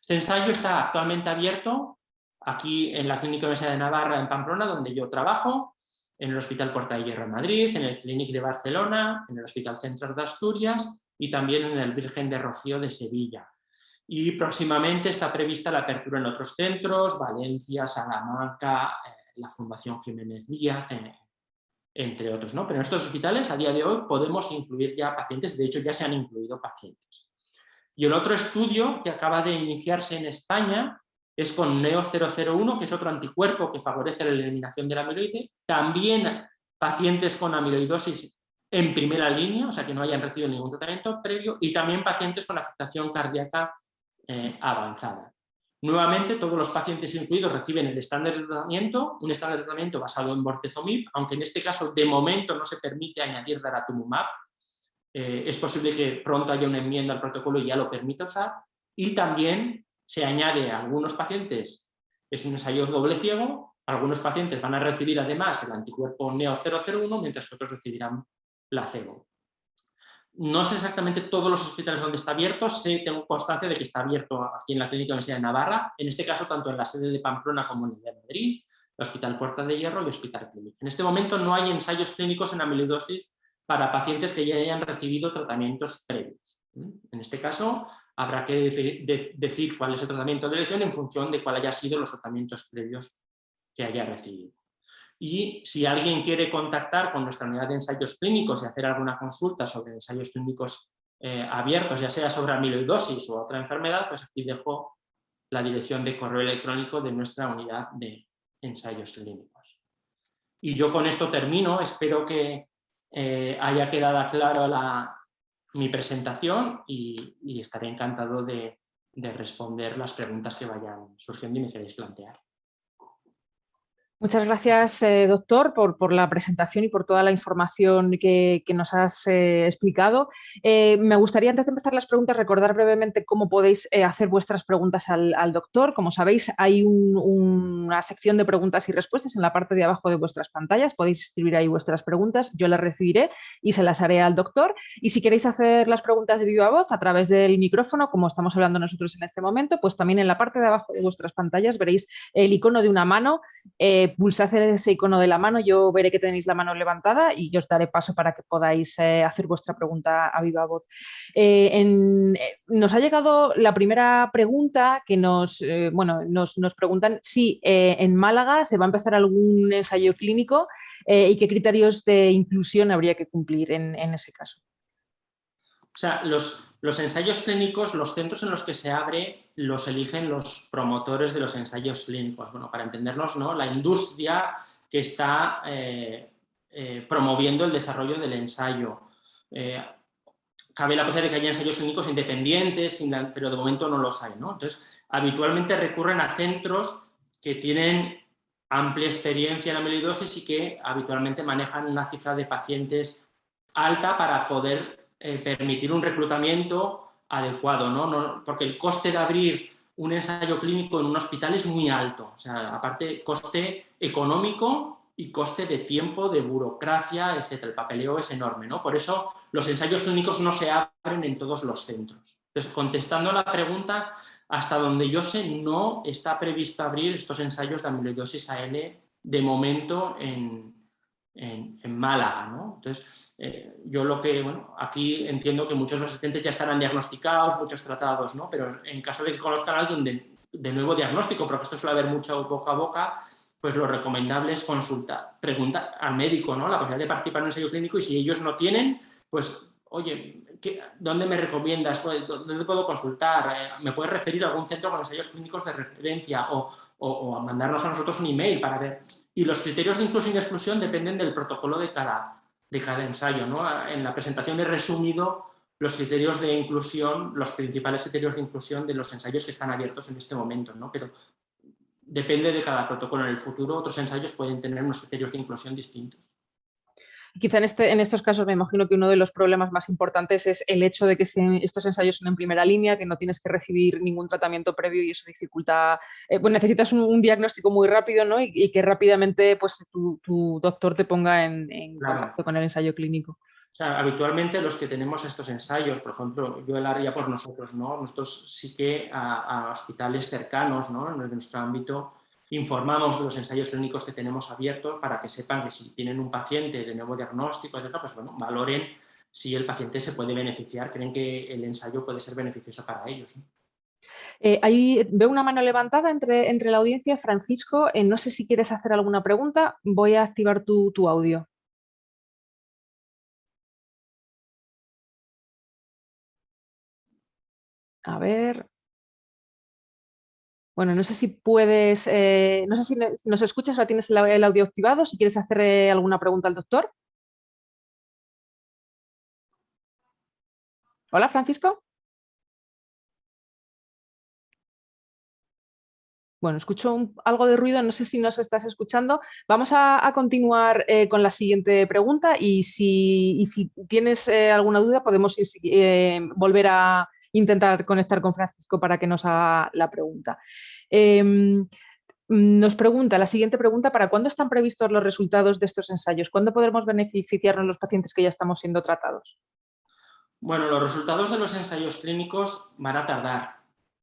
Este ensayo está actualmente abierto aquí en la Clínica Universidad de Navarra en Pamplona, donde yo trabajo, en el Hospital Porta de Hierro en Madrid, en el Clínic de Barcelona, en el Hospital Central de Asturias y también en el Virgen de Rocío de Sevilla. Y próximamente está prevista la apertura en otros centros, Valencia, Salamanca, eh, la Fundación Jiménez Díaz, entre otros. ¿no? Pero en estos hospitales a día de hoy podemos incluir ya pacientes, de hecho ya se han incluido pacientes. Y el otro estudio que acaba de iniciarse en España es con NEO001, que es otro anticuerpo que favorece la eliminación del amiloide. También pacientes con amiloidosis en primera línea, o sea que no hayan recibido ningún tratamiento previo, y también pacientes con afectación cardíaca eh, avanzada. Nuevamente, todos los pacientes incluidos reciben el estándar de tratamiento, un estándar de tratamiento basado en bortezomib, aunque en este caso de momento no se permite añadir daratumumab. Eh, es posible que pronto haya una enmienda al protocolo y ya lo permita usar. Y también se añade a algunos pacientes, es un ensayo doble ciego, algunos pacientes van a recibir además el anticuerpo NEO001, mientras otros recibirán placebo. No sé exactamente todos los hospitales donde está abierto, sé, tengo constancia de que está abierto aquí en la Clínica Universidad de Navarra, en este caso tanto en la sede de Pamplona como en el de Madrid, el Hospital Puerta de Hierro y Hospital Clínico. En este momento no hay ensayos clínicos en amiloidosis para pacientes que ya hayan recibido tratamientos previos. En este caso habrá que decir cuál es el tratamiento de elección en función de cuál haya sido los tratamientos previos que haya recibido. Y si alguien quiere contactar con nuestra unidad de ensayos clínicos y hacer alguna consulta sobre ensayos clínicos eh, abiertos, ya sea sobre amiloidosis o otra enfermedad, pues aquí dejo la dirección de correo electrónico de nuestra unidad de ensayos clínicos. Y yo con esto termino, espero que eh, haya quedado claro mi presentación y, estaré encantado de responder las preguntas que vayan surgiendo y me queréis plantear. Muchas gracias, eh, doctor, por, la presentación y por toda la información que, nos has eh, explicado. Eh, me gustaría, antes de empezar las preguntas, recordar brevemente cómo podéis hacer vuestras preguntas al, doctor. Como sabéis, hay una sección de preguntas y respuestas en la parte de abajo de vuestras pantallas. Podéis escribir ahí vuestras preguntas, yo las recibiré y se las haré al doctor. Y si queréis hacer las preguntas de viva voz a través del micrófono, como estamos hablando nosotros en este momento, pues también en la parte de abajo de vuestras pantallas veréis el icono de una mano pulsad ese icono de la mano, yo veré que tenéis la mano levantada y os daré paso para que podáis eh, hacer vuestra pregunta a viva voz. Eh, eh, nos ha llegado la primera pregunta que nos, bueno, nos, preguntan si en Málaga se va a empezar algún ensayo clínico y qué criterios de inclusión habría que cumplir en, ese caso. O sea, los, los ensayos clínicos, los centros en los que se abre los eligen los promotores de los ensayos clínicos. Bueno, para entendernos, ¿no? la industria que está eh, eh, promoviendo el desarrollo del ensayo. Eh, cabe la posibilidad de que haya ensayos clínicos independientes, pero de momento no los hay. ¿no? Entonces, habitualmente recurren a centros que tienen amplia experiencia en amiloidosis y que habitualmente manejan una cifra de pacientes alta para poder permitir un reclutamiento adecuado, ¿no? porque el coste de abrir un ensayo clínico en un hospital es muy alto, o sea, aparte coste económico y coste de tiempo, de burocracia, etcétera. El papeleo es enorme, ¿no? Por eso los ensayos clínicos no se abren en todos los centros. Entonces, contestando a la pregunta, hasta donde yo sé, no está previsto abrir estos ensayos de amiloidosis AL de momento en, en, Málaga. ¿no? Entonces, eh, yo lo que, bueno, aquí entiendo que muchos asistentes ya estarán diagnosticados, muchos tratados, ¿no? pero en caso de que conozcan a alguien de, nuevo diagnóstico, porque esto suele haber mucho boca a boca, pues lo recomendable es consultar, preguntar al médico ¿no? la posibilidad de participar en un ensayo clínico y si ellos no tienen, pues oye, ¿dónde me recomiendas? Pues, ¿Dónde puedo consultar? Eh, ¿Me puedes referir a algún centro con ensayos clínicos de referencia? O, o, mandarnos a nosotros un email para ver. Y los criterios de inclusión y exclusión dependen del protocolo de cada, de cada ensayo. ¿no? En la presentación he resumido los criterios de inclusión, los principales criterios de inclusión de los ensayos que están abiertos en este momento, ¿no? pero depende de cada protocolo. En el futuro otros ensayos pueden tener unos criterios de inclusión distintos. Quizá en, este, en estos casos me imagino que uno de los problemas más importantes es el hecho de que estos ensayos son en primera línea, que no tienes que recibir ningún tratamiento previo y eso dificulta, eh, pues necesitas un, diagnóstico muy rápido ¿no? y, que rápidamente pues, tu, doctor te ponga en, contacto con el ensayo clínico. O sea, habitualmente los que tenemos estos ensayos, por ejemplo, yo el área por nosotros, ¿no? Nosotros sí que a, a hospitales cercanos, ¿no? En nuestro ámbito, informamos de los ensayos clínicos que tenemos abiertos para que sepan que si tienen un paciente de nuevo diagnóstico, etc., pues bueno, valoren si el paciente se puede beneficiar, creen que el ensayo puede ser beneficioso para ellos. Eh, veo una mano levantada entre, entre la audiencia. Francisco, eh, no sé si quieres hacer alguna pregunta. Voy a activar tu, tu audio. A ver. Bueno, no sé si puedes, eh, no sé si nos escuchas o tienes el, audio activado, si quieres hacer alguna pregunta al doctor. Hola, Francisco. Bueno, escucho algo de ruido, no sé si nos estás escuchando. Vamos a, continuar eh, con la siguiente pregunta y si, tienes eh, alguna duda podemos eh, volver a intentar conectar con Francisco para que nos haga la pregunta. Em, nos pregunta, la siguiente pregunta, ¿para cuándo están previstos los resultados de estos ensayos? ¿Cuándo podremos beneficiarnos los pacientes que ya estamos siendo tratados? Bueno, los resultados de los ensayos clínicos van a tardar.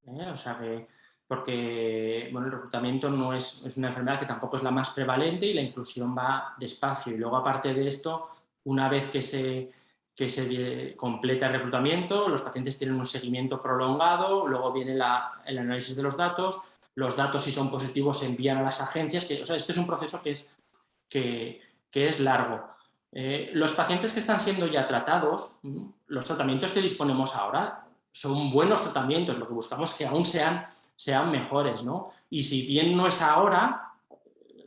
O sea que porque bueno, el reclutamiento no es, es, una enfermedad que tampoco es la más prevalente y la inclusión va despacio. Y luego, aparte de esto, una vez que se, que se completa el reclutamiento, los pacientes tienen un seguimiento prolongado, luego viene la, el análisis de los datos, los datos si son positivos se envían a las agencias, que, o sea, este es un proceso que es, que, que es largo. Eh, los pacientes que están siendo ya tratados, los tratamientos que disponemos ahora son buenos tratamientos, lo que buscamos es que aún sean sean mejores, ¿no? Y si bien no es ahora,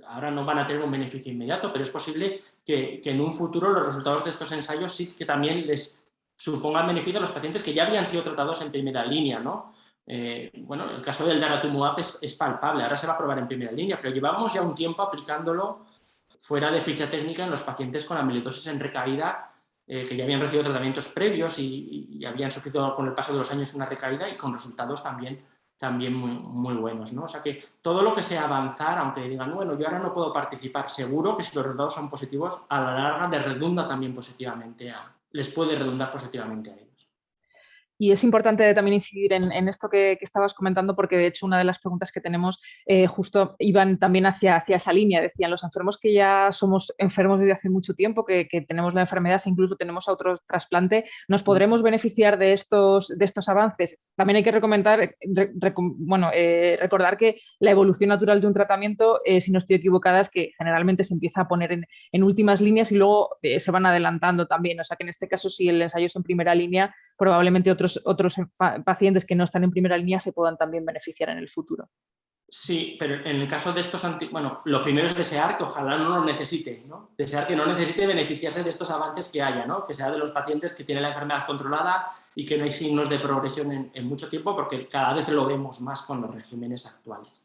ahora no van a tener un beneficio inmediato, pero es posible que, en un futuro los resultados de estos ensayos sí que también les supongan beneficio a los pacientes que ya habían sido tratados en primera línea, ¿no? Eh, bueno, el caso del daratumumab es, palpable, ahora se va a probar en primera línea, pero llevamos ya un tiempo aplicándolo fuera de ficha técnica en los pacientes con amiloidosis en recaída eh, que ya habían recibido tratamientos previos y, habían sufrido con el paso de los años una recaída y con resultados también también muy, muy buenos. ¿no? O sea que todo lo que sea avanzar, aunque digan, bueno, yo ahora no puedo participar, seguro que si los resultados son positivos, a la larga les redunda también positivamente, a, les puede redundar positivamente a ellos. Y es importante también incidir en, esto que, estabas comentando, porque de hecho una de las preguntas que tenemos eh, justo iban también hacia, hacia esa línea. Decían, los enfermos que ya somos enfermos desde hace mucho tiempo, que, tenemos la enfermedad, incluso tenemos otro trasplante, ¿nos podremos beneficiar de estos, de estos avances? También hay que recomendar, bueno, eh, recordar que la evolución natural de un tratamiento, eh, si no estoy equivocada, es que generalmente se empieza a poner en, en últimas líneas y luego se van adelantando también. O sea que en este caso, si el ensayo es en primera línea, probablemente otros pacientes que no están en primera línea se puedan también beneficiar en el futuro. Sí, pero en el caso de estos, bueno, lo primero es desear que ojalá no lo necesite, ¿no? Desear que no necesite beneficiarse de estos avances que haya, ¿no? Que sea de los pacientes que tienen la enfermedad controlada y que no hay signos de progresión en, mucho tiempo, porque cada vez lo vemos más con los regímenes actuales.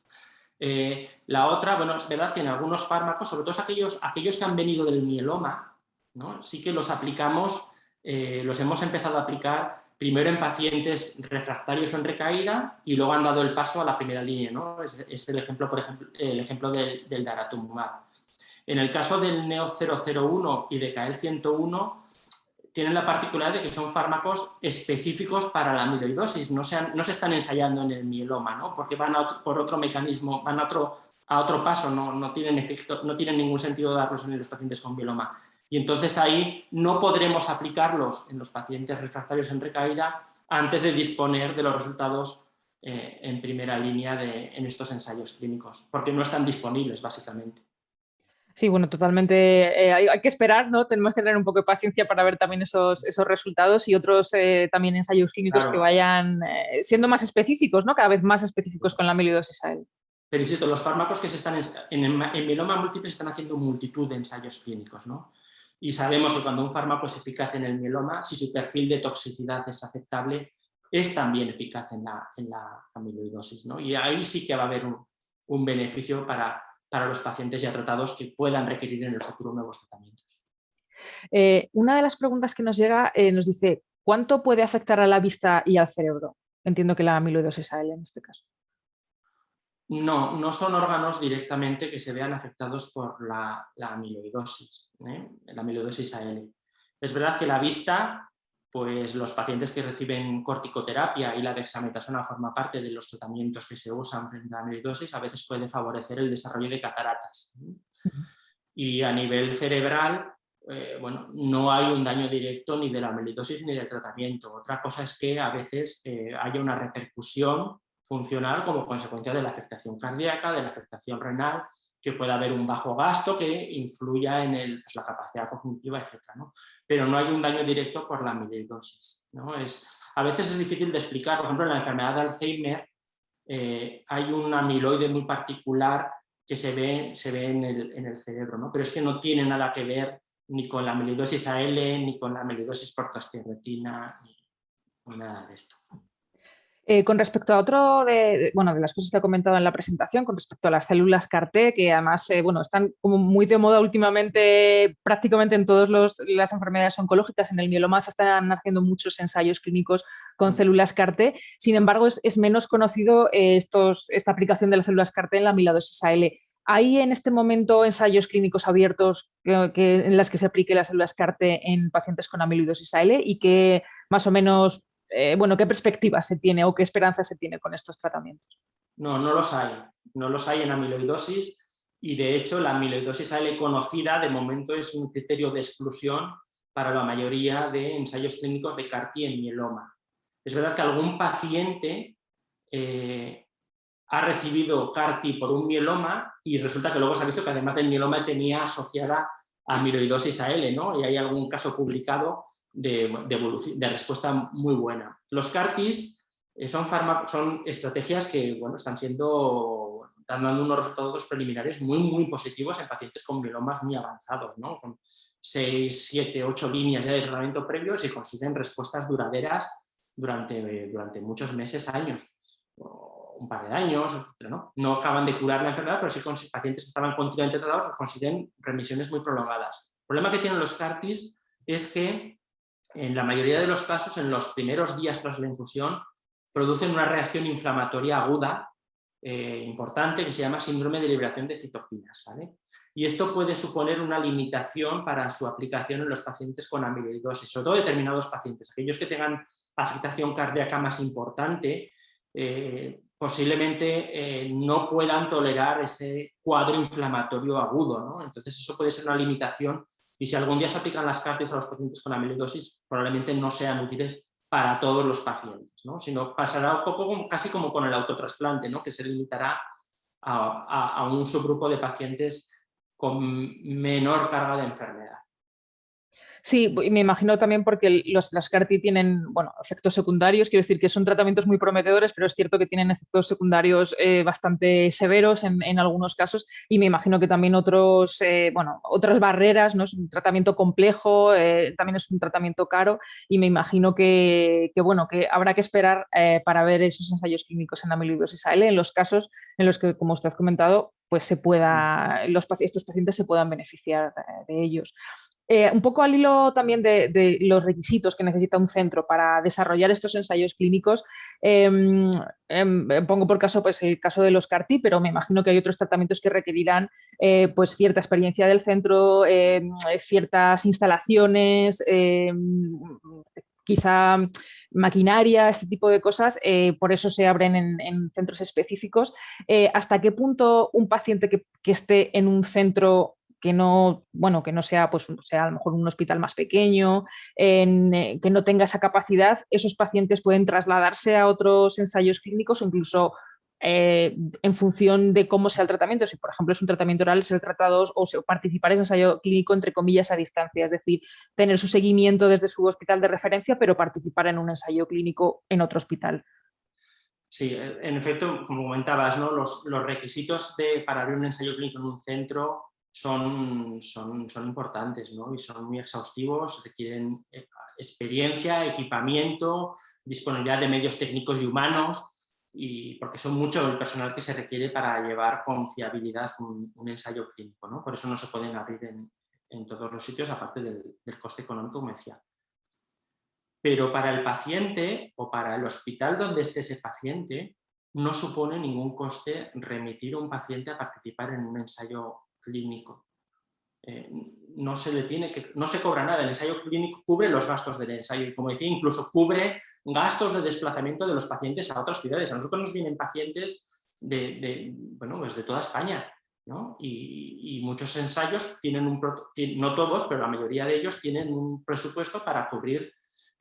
Eh, la otra, bueno, es verdad que en algunos fármacos, sobre todo aquellos, aquellos que han venido del mieloma, ¿no? Sí que los aplicamos, eh, los hemos empezado a aplicar primero en pacientes refractarios o en recaída y luego han dado el paso a la primera línea. ¿no? Es, el ejemplo, por ejemplo, el ejemplo del, del daratumumab. En el caso del NEO001 y de KL101, tienen la particularidad de que son fármacos específicos para la amiloidosis, no se, no se están ensayando en el mieloma, ¿no? porque van por otro mecanismo, van a otro, a otro paso, no, no, tienen efecto, no tienen ningún sentido darlos en los pacientes con mieloma. Y entonces ahí no podremos aplicarlos en los pacientes refractarios en recaída antes de disponer de los resultados eh, en primera línea de, en estos ensayos clínicos, porque no están disponibles básicamente. Sí, bueno, totalmente. Eh, hay, que esperar, ¿no? Tenemos que tener un poco de paciencia para ver también esos, esos resultados y otros eh, también ensayos clínicos que vayan siendo más específicos, ¿no? Cada vez más específicos con la amiloidosis a él. Pero insisto, los fármacos que se están en, en, en mieloma múltiple se están haciendo multitud de ensayos clínicos, ¿no? Y sabemos que cuando un fármaco es eficaz en el mieloma, si su perfil de toxicidad es aceptable, es también eficaz en la, en la amiloidosis. ¿no? Y ahí sí que va a haber un, beneficio para, para, los pacientes ya tratados que puedan requerir en el futuro nuevos tratamientos. Eh, una de las preguntas que nos llega eh, nos dice, ¿cuánto puede afectar a la vista y al cerebro? Entiendo que la amiloidosis AL en este caso. No, no son órganos directamente que se vean afectados por la, amiloidosis, ¿eh? la amiloidosis AL. Es verdad que la vista, pues los pacientes que reciben corticoterapia y la dexametasona forma parte de los tratamientos que se usan frente a la amiloidosis, a veces puede favorecer el desarrollo de cataratas. Y a nivel cerebral, eh, bueno, no hay un daño directo ni de la amiloidosis ni del tratamiento. Otra cosa es que a veces eh, haya una repercusión funcional como consecuencia de la afectación cardíaca, de la afectación renal, que pueda haber un bajo gasto que influya en pues, la capacidad cognitiva, etc. Pero no hay un daño directo por la amiloidosis. a veces es difícil de explicar, por ejemplo, en la enfermedad de Alzheimer eh, hay un amiloide muy particular que se ve, se ve en, el, cerebro, pero es que no tiene nada que ver ni con la amiloidosis AL, ni con la amiloidosis por trastierretina, ni nada de esto. Eh, con respecto a otro de, bueno, de las cosas que he comentado en la presentación, con respecto a las células CAR-T, que además eh, bueno, están como muy de moda últimamente prácticamente en todas las enfermedades oncológicas, en el mieloma se están haciendo muchos ensayos clínicos con células CAR-T, sin embargo es, menos conocido eh, estos, esta aplicación de las células CAR-T en la amiloidosis AL. ¿Hay en este momento ensayos clínicos abiertos que, en las que se aplique las células CAR-T en pacientes con amiloidosis AL y que más o menos eh, bueno, ¿qué perspectiva se tiene o qué esperanza se tiene con estos tratamientos? No, no los hay. No los hay en amiloidosis y de hecho la amiloidosis AL conocida de momento es un criterio de exclusión para la mayoría de ensayos clínicos de CAR en mieloma. Es verdad que algún paciente eh, ha recibido CAR por un mieloma y resulta que luego se ha visto que además del mieloma tenía asociada amiloidosis AL, ¿no? Y hay algún caso publicado de, respuesta muy buena. Los CARTIS son, estrategias que bueno, están siendo, dando unos resultados preliminares muy, muy positivos en pacientes con mielomas muy avanzados, ¿no? con 6, 7, 8 líneas de tratamiento previos y consiguen respuestas duraderas durante, durante muchos meses, años, un par de años, ¿no? no acaban de curar la enfermedad, pero sí con pacientes que estaban continuamente tratados consiguen remisiones muy prolongadas. El problema que tienen los CARTIS es que en la mayoría de los casos, en los primeros días tras la infusión, producen una reacción inflamatoria aguda eh, importante que se llama síndrome de liberación de citoquinas. Y esto puede suponer una limitación para su aplicación en los pacientes con amiloidosis, sobre todo determinados pacientes, aquellos que tengan afectación cardíaca más importante, eh, posiblemente eh, no puedan tolerar ese cuadro inflamatorio agudo. Entonces eso puede ser una limitación y si algún día se aplican las cartas a los pacientes con amiloidosis, probablemente no sean útiles para todos los pacientes, ¿no? sino pasará poco casi como con el autotrasplante, ¿no? que se limitará a un subgrupo de pacientes con menor carga de enfermedad. Sí, me imagino también porque los, las CAR-T tienen bueno, efectos secundarios, quiero decir que son tratamientos muy prometedores, pero es cierto que tienen efectos secundarios eh, bastante severos en, algunos casos y me imagino que también otros, eh, bueno, otras barreras, ¿no? es un tratamiento complejo, eh, también es un tratamiento caro y me imagino que, bueno, que habrá que esperar para ver esos ensayos clínicos en amiloidosis AL en los casos en los que, como usted ha comentado, pues se pueda, los, estos pacientes se puedan beneficiar de ellos. Eh, un poco al hilo también de, los requisitos que necesita un centro para desarrollar estos ensayos clínicos, em, em, pongo por caso pues, el caso de los CAR-T, pero me imagino que hay otros tratamientos que requerirán eh, pues, cierta experiencia del centro, em, ciertas instalaciones, quizá maquinaria, este tipo de cosas, eh, por eso se abren en, centros específicos. ¿Hasta qué punto un paciente que, que, esté en un centro que no, bueno, que no sea, pues, sea a lo mejor un hospital más pequeño, eh, que no tenga esa capacidad, esos pacientes pueden trasladarse a otros ensayos clínicos o incluso eh, en función de cómo sea el tratamiento, si por ejemplo es un tratamiento oral, ser tratados o participar en un ensayo clínico entre comillas a distancia, es decir, tener su seguimiento desde su hospital de referencia, pero participar en un ensayo clínico en otro hospital. Sí, en efecto, como comentabas, ¿no? los, los requisitos de, para abrir un ensayo clínico en un centro son, son, son importantes ¿no? y son muy exhaustivos, requieren eh, experiencia, equipamiento, disponibilidad de medios técnicos y humanos, y porque son mucho el personal que se requiere para llevar con fiabilidad un, ensayo clínico. ¿no? Por eso no se pueden abrir en, en todos los sitios, aparte del, del, coste económico, como decía. Pero para el paciente o para el hospital donde esté ese paciente, no supone ningún coste remitir a un paciente a participar en un ensayo clínico. Eh, no se que, no se cobra nada, el ensayo clínico cubre los gastos del ensayo y como decía, incluso cubre gastos de desplazamiento de los pacientes a otras ciudades. A nosotros nos vienen pacientes de, bueno, pues de toda España Y, muchos ensayos tienen un, no todos, pero la mayoría de ellos tienen un presupuesto para cubrir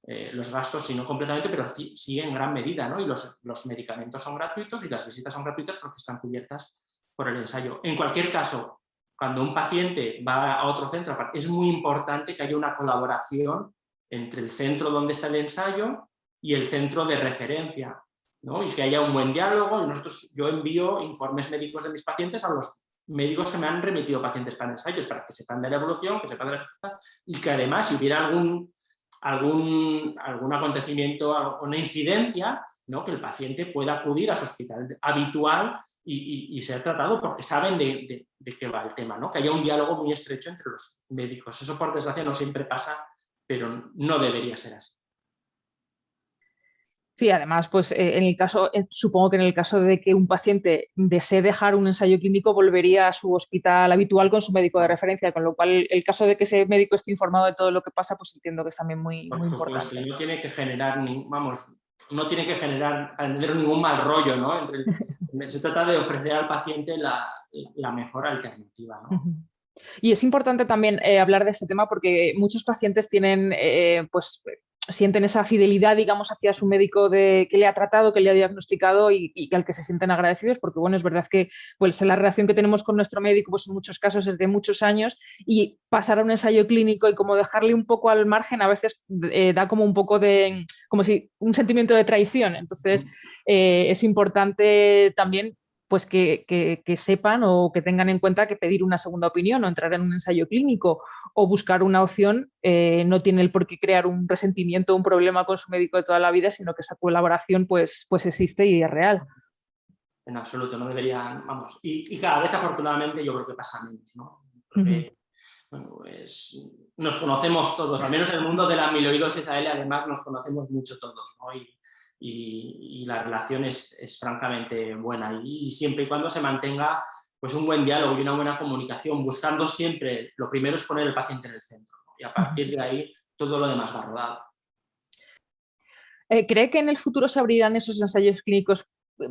eh, los gastos, si no completamente, pero sí, en gran medida, ¿no? Y los, los, medicamentos son gratuitos y las visitas son gratuitas porque están cubiertas por el ensayo. En cualquier caso, cuando un paciente va a otro centro, es muy importante que haya una colaboración entre el centro donde está el ensayo y el centro de referencia, ¿no? y que haya un buen diálogo. Yo envío informes médicos de mis pacientes a los médicos que me han remitido pacientes para ensayos, para que sepan de la evolución, que sepan de la respuesta, y que además si hubiera algún, algún, algún acontecimiento, una incidencia, ¿no? que el paciente pueda acudir a su hospital habitual y, ser tratado porque saben de, de, qué va el tema, ¿no? que haya un diálogo muy estrecho entre los médicos. Eso por desgracia no siempre pasa, pero no debería ser así. Sí, además, pues eh, en el caso, eh, supongo que en el caso de que un paciente desee dejar un ensayo clínico, volvería a su hospital habitual con su médico de referencia, con lo cual el caso de que ese médico esté informado de todo lo que pasa, pues entiendo que es también muy, muy importante. No tiene que generar, vamos, no tiene que generar, ningún mal rollo, ¿no? se trata de ofrecer al paciente la, mejor alternativa, ¿no? Y es importante también eh, hablar de este tema porque muchos pacientes tienen pues, sienten esa fidelidad, digamos, hacia su médico de, que le ha tratado, que le ha diagnosticado y, al que se sienten agradecidos, porque bueno, es verdad que pues, la relación que tenemos con nuestro médico pues, en muchos casos es de muchos años y pasar a un ensayo clínico y como dejarle un poco al margen a veces eh, da como un poco de, como si un sentimiento de traición. Entonces eh, es importante también pues que, sepan o que tengan en cuenta que pedir una segunda opinión o entrar en un ensayo clínico o buscar una opción eh, no tiene el por qué crear un resentimiento o un problema con su médico de toda la vida, sino que esa colaboración pues, pues existe y es real. En absoluto, no deberían, vamos, y, cada vez afortunadamente yo creo que pasa menos, ¿no? bueno, pues, nos conocemos todos, al menos en el mundo de la amiloidosis A.L. además nos conocemos mucho todos, ¿no? y, la relación es, francamente buena. Y, siempre y cuando se mantenga pues un buen diálogo y una buena comunicación, buscando siempre, lo primero es poner el paciente en el centro y a partir de ahí todo lo demás va rodado. Eh, ¿Cree que en el futuro se abrirán esos ensayos clínicos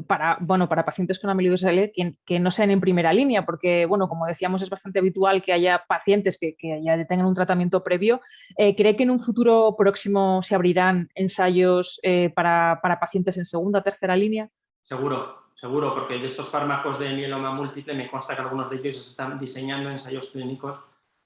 para, bueno, para pacientes con amiloidosis que, no sean en primera línea, porque, bueno, como decíamos, es bastante habitual que haya pacientes que, ya tengan un tratamiento previo. Eh, ¿Cree que en un futuro próximo se abrirán ensayos eh, para, pacientes en segunda o tercera línea? Seguro, seguro, porque de estos fármacos de mieloma múltiple me consta que algunos de ellos están diseñando ensayos clínicos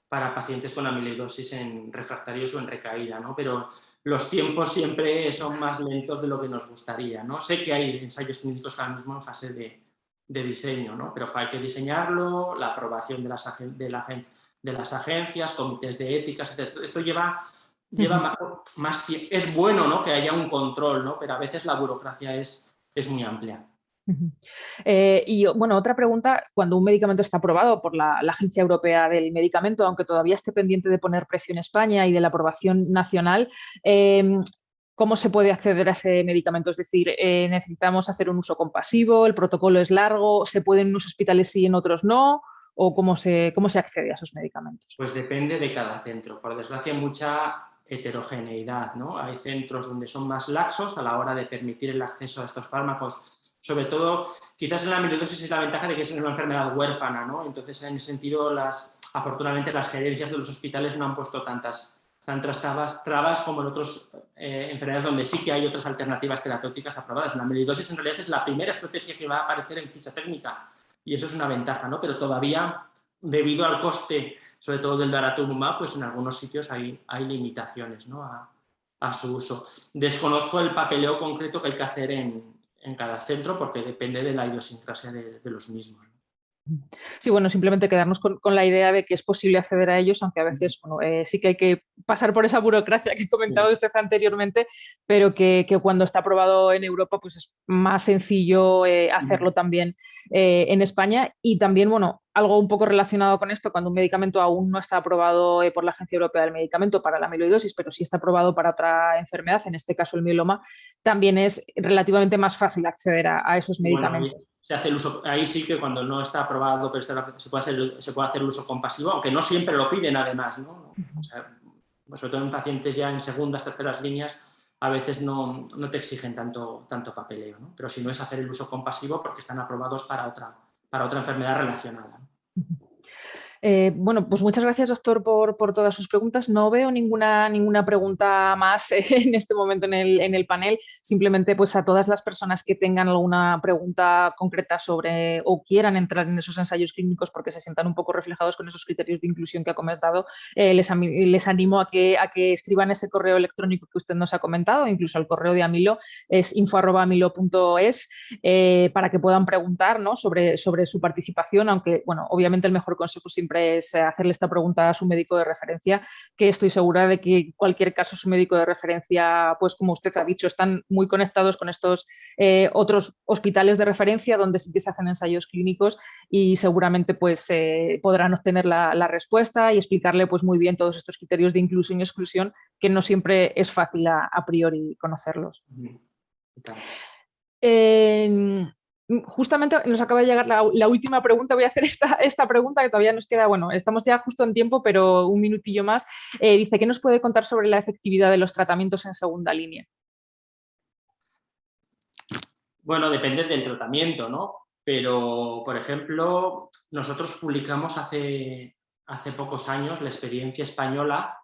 para pacientes con amiloidosis en refractarios o en recaída, ¿no? Pero los tiempos siempre son más lentos de lo que nos gustaría. ¿no? Sé que hay ensayos clínicos ahora mismo en fase de, diseño, ¿no? pero hay que diseñarlo, la aprobación de las, de, de las agencias, comités de ética, esto lleva, lleva más, tiempo. Es bueno ¿no? que haya un control, ¿no? pero a veces la burocracia es, es muy amplia. Eh, y bueno, otra pregunta, cuando un medicamento está aprobado por la, Agencia Europea del Medicamento, aunque todavía esté pendiente de poner precio en España y de la aprobación nacional, em, ¿cómo se puede acceder a ese medicamento? Es decir, eh, ¿necesitamos hacer un uso compasivo? ¿El protocolo es largo? ¿Se puede en unos hospitales sí y en otros no? ¿O cómo se, cómo se accede a esos medicamentos? Pues depende de cada centro. Por desgracia, mucha heterogeneidad. ¿no? Hay centros donde son más laxos a la hora de permitir el acceso a estos fármacos sobre todo, quizás en la amiloidosis es la ventaja de que es una enfermedad huérfana, ¿no? Entonces, en ese sentido, las, afortunadamente las gerencias de los hospitales no han puesto tantas, tantas trabas, como en otras eh, enfermedades donde sí que hay otras alternativas terapéuticas aprobadas. La amiloidosis en realidad es la primera estrategia que va a aparecer en ficha técnica y eso es una ventaja, ¿no? Pero todavía, debido al coste, sobre todo del daratumumab, pues en algunos sitios hay, hay limitaciones ¿no? a, a su uso. Desconozco el papeleo concreto que hay que hacer en, en cada centro porque depende de la idiosincrasia de, los mismos. Sí, bueno, simplemente quedarnos con, la idea de que es posible acceder a ellos, aunque a veces eh, sí que hay que pasar por esa burocracia que comentaba usted anteriormente, pero que, cuando está aprobado en Europa pues es más sencillo eh, hacerlo también eh, en España. Y también, bueno, algo un poco relacionado con esto, cuando un medicamento aún no está aprobado por la Agencia Europea del Medicamento para la amiloidosis, pero sí está aprobado para otra enfermedad, en este caso el mieloma, también es relativamente más fácil acceder a, esos medicamentos se hace el uso, ahí sí que cuando no está aprobado, pero se, puede hacer, se puede hacer el uso compasivo, aunque no siempre lo piden además, ¿no? sobre todo en pacientes ya en segundas, terceras líneas, a veces no, no te exigen tanto, tanto papeleo, ¿no? pero si no es hacer el uso compasivo porque están aprobados para otra, para otra enfermedad relacionada. Eh, bueno, pues muchas gracias, doctor, por, todas sus preguntas. No veo ninguna, ninguna pregunta más en este momento en el, panel. Simplemente pues a todas las personas que tengan alguna pregunta concreta sobre o quieran entrar en esos ensayos clínicos porque se sientan un poco reflejados con esos criterios de inclusión que ha comentado, eh, les, les, animo a que, a que escriban ese correo electrónico que usted nos ha comentado, incluso al correo de Amilo, es info.amilo.es, eh, para que puedan preguntar sobre, sobre su participación, aunque, bueno, obviamente el mejor consejo siempre es eh, hacerle esta pregunta a su médico de referencia, que estoy segura de que en cualquier caso su médico de referencia, pues como usted ha dicho, están muy conectados con estos eh, otros hospitales de referencia donde sí que se hacen ensayos clínicos y seguramente pues eh, podrán obtener la, respuesta y explicarle pues muy bien todos estos criterios de inclusión y exclusión que no siempre es fácil a, priori conocerlos. Justamente nos acaba de llegar la, última pregunta, voy a hacer esta, esta, pregunta que todavía nos queda, bueno, estamos ya justo en tiempo, pero un minutillo más. Eh, dice, ¿qué nos puede contar sobre la efectividad de los tratamientos en segunda línea? Bueno, depende del tratamiento, ¿no? Pero, por ejemplo, nosotros publicamos hace, hace pocos años la experiencia española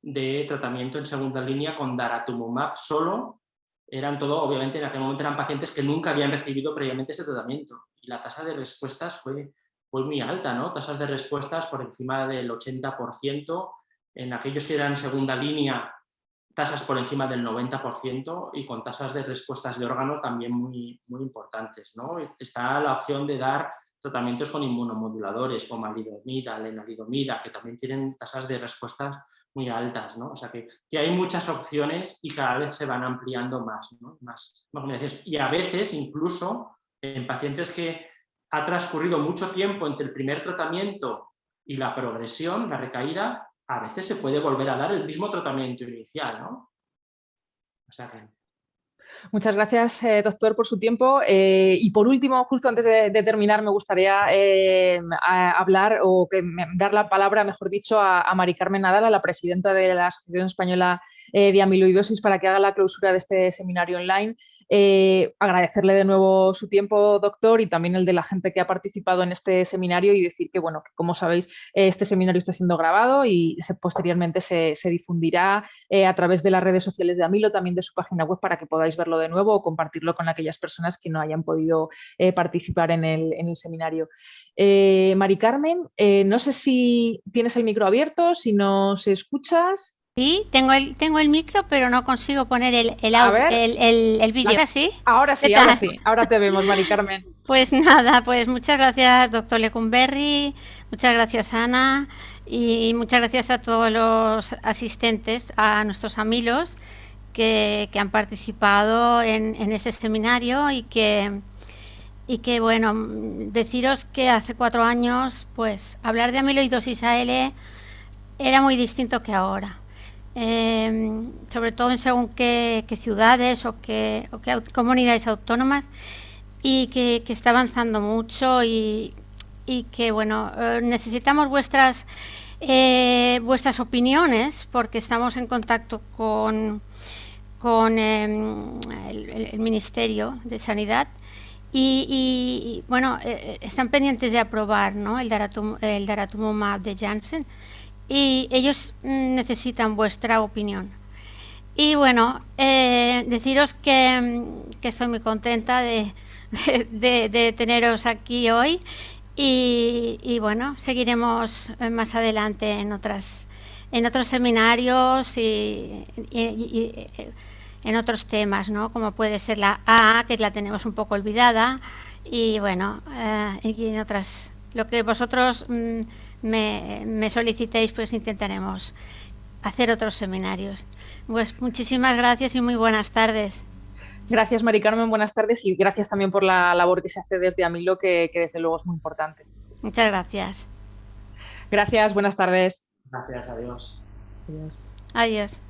de tratamiento en segunda línea con daratumumab solo eran todo, obviamente en aquel momento eran pacientes que nunca habían recibido previamente ese tratamiento y la tasa de respuestas fue, fue muy alta, ¿no? tasas de respuestas por encima del 80%, en aquellos que eran segunda línea tasas por encima del 90% y con tasas de respuestas de órganos también muy, muy importantes. ¿no? Está la opción de dar tratamientos con inmunomoduladores como alidomida, lenalidomida, que también tienen tasas de respuestas muy altas, ¿no? O sea que, que, hay muchas opciones y cada vez se van ampliando más, ¿no? más, más Y a veces incluso en pacientes que ha transcurrido mucho tiempo entre el primer tratamiento y la progresión, la recaída, a veces se puede volver a dar el mismo tratamiento inicial, ¿no? O sea que Muchas gracias, eh, doctor, por su tiempo. Eh, y por último, justo antes de, terminar, me gustaría eh, hablar o dar la palabra, mejor dicho, a, a Mari Carmen Nadal, a la presidenta de la Asociación Española de Amiloidosis, para que haga la clausura de este seminario online. Eh, agradecerle de nuevo su tiempo, doctor, y también el de la gente que ha participado en este seminario y decir que, bueno, como sabéis, este seminario está siendo grabado y posteriormente se, difundirá eh, a través de las redes sociales de Amilo, también de su página web, para que podáis verlo de nuevo o compartirlo con aquellas personas que no hayan podido eh, participar en el, en el seminario. Mari Carmen, no sé si tienes el micro abierto, si nos escuchas. Sí, tengo el, tengo el micro, pero no consigo poner el, el, el, el, vídeo. ¿Ahora sí? Ahora sí, ahora sí. Ahora te vemos, Mari Carmen. Pues nada, pues muchas gracias, doctor Lecumberri, muchas gracias, Ana, y muchas gracias a todos los asistentes, a nuestros amigos que, que han participado en, en este seminario y que, y que, bueno, deciros que hace cuatro años, pues hablar de amiloidosis AL era muy distinto que ahora Em, sobre todo en según qué, ciudades o qué, comunidades autónomas, y que, está avanzando mucho y, que, bueno, eh, necesitamos vuestras, eh, vuestras opiniones porque estamos en contacto con, con em, el, Ministerio de Sanidad y, bueno, eh, están pendientes de aprobar ¿no? el, daratum, el daratumumab de Janssen y ellos mm, necesitan vuestra opinión. Y bueno, eh, deciros que, mm, que, estoy muy contenta de, de, teneros aquí hoy y, bueno, seguiremos eh, más adelante en otras en otros seminarios y, en otros temas, ¿no? Como puede ser la A, que la tenemos un poco olvidada y bueno, eh, y en otras lo que vosotros mm, me, solicitéis, pues intentaremos hacer otros seminarios. Pues muchísimas gracias y muy buenas tardes. Gracias, Mari Carmen, buenas tardes y gracias también por la labor que se hace desde Amilo, que, que desde luego es muy importante. Muchas gracias. Gracias, buenas tardes. Gracias, adiós. Adiós.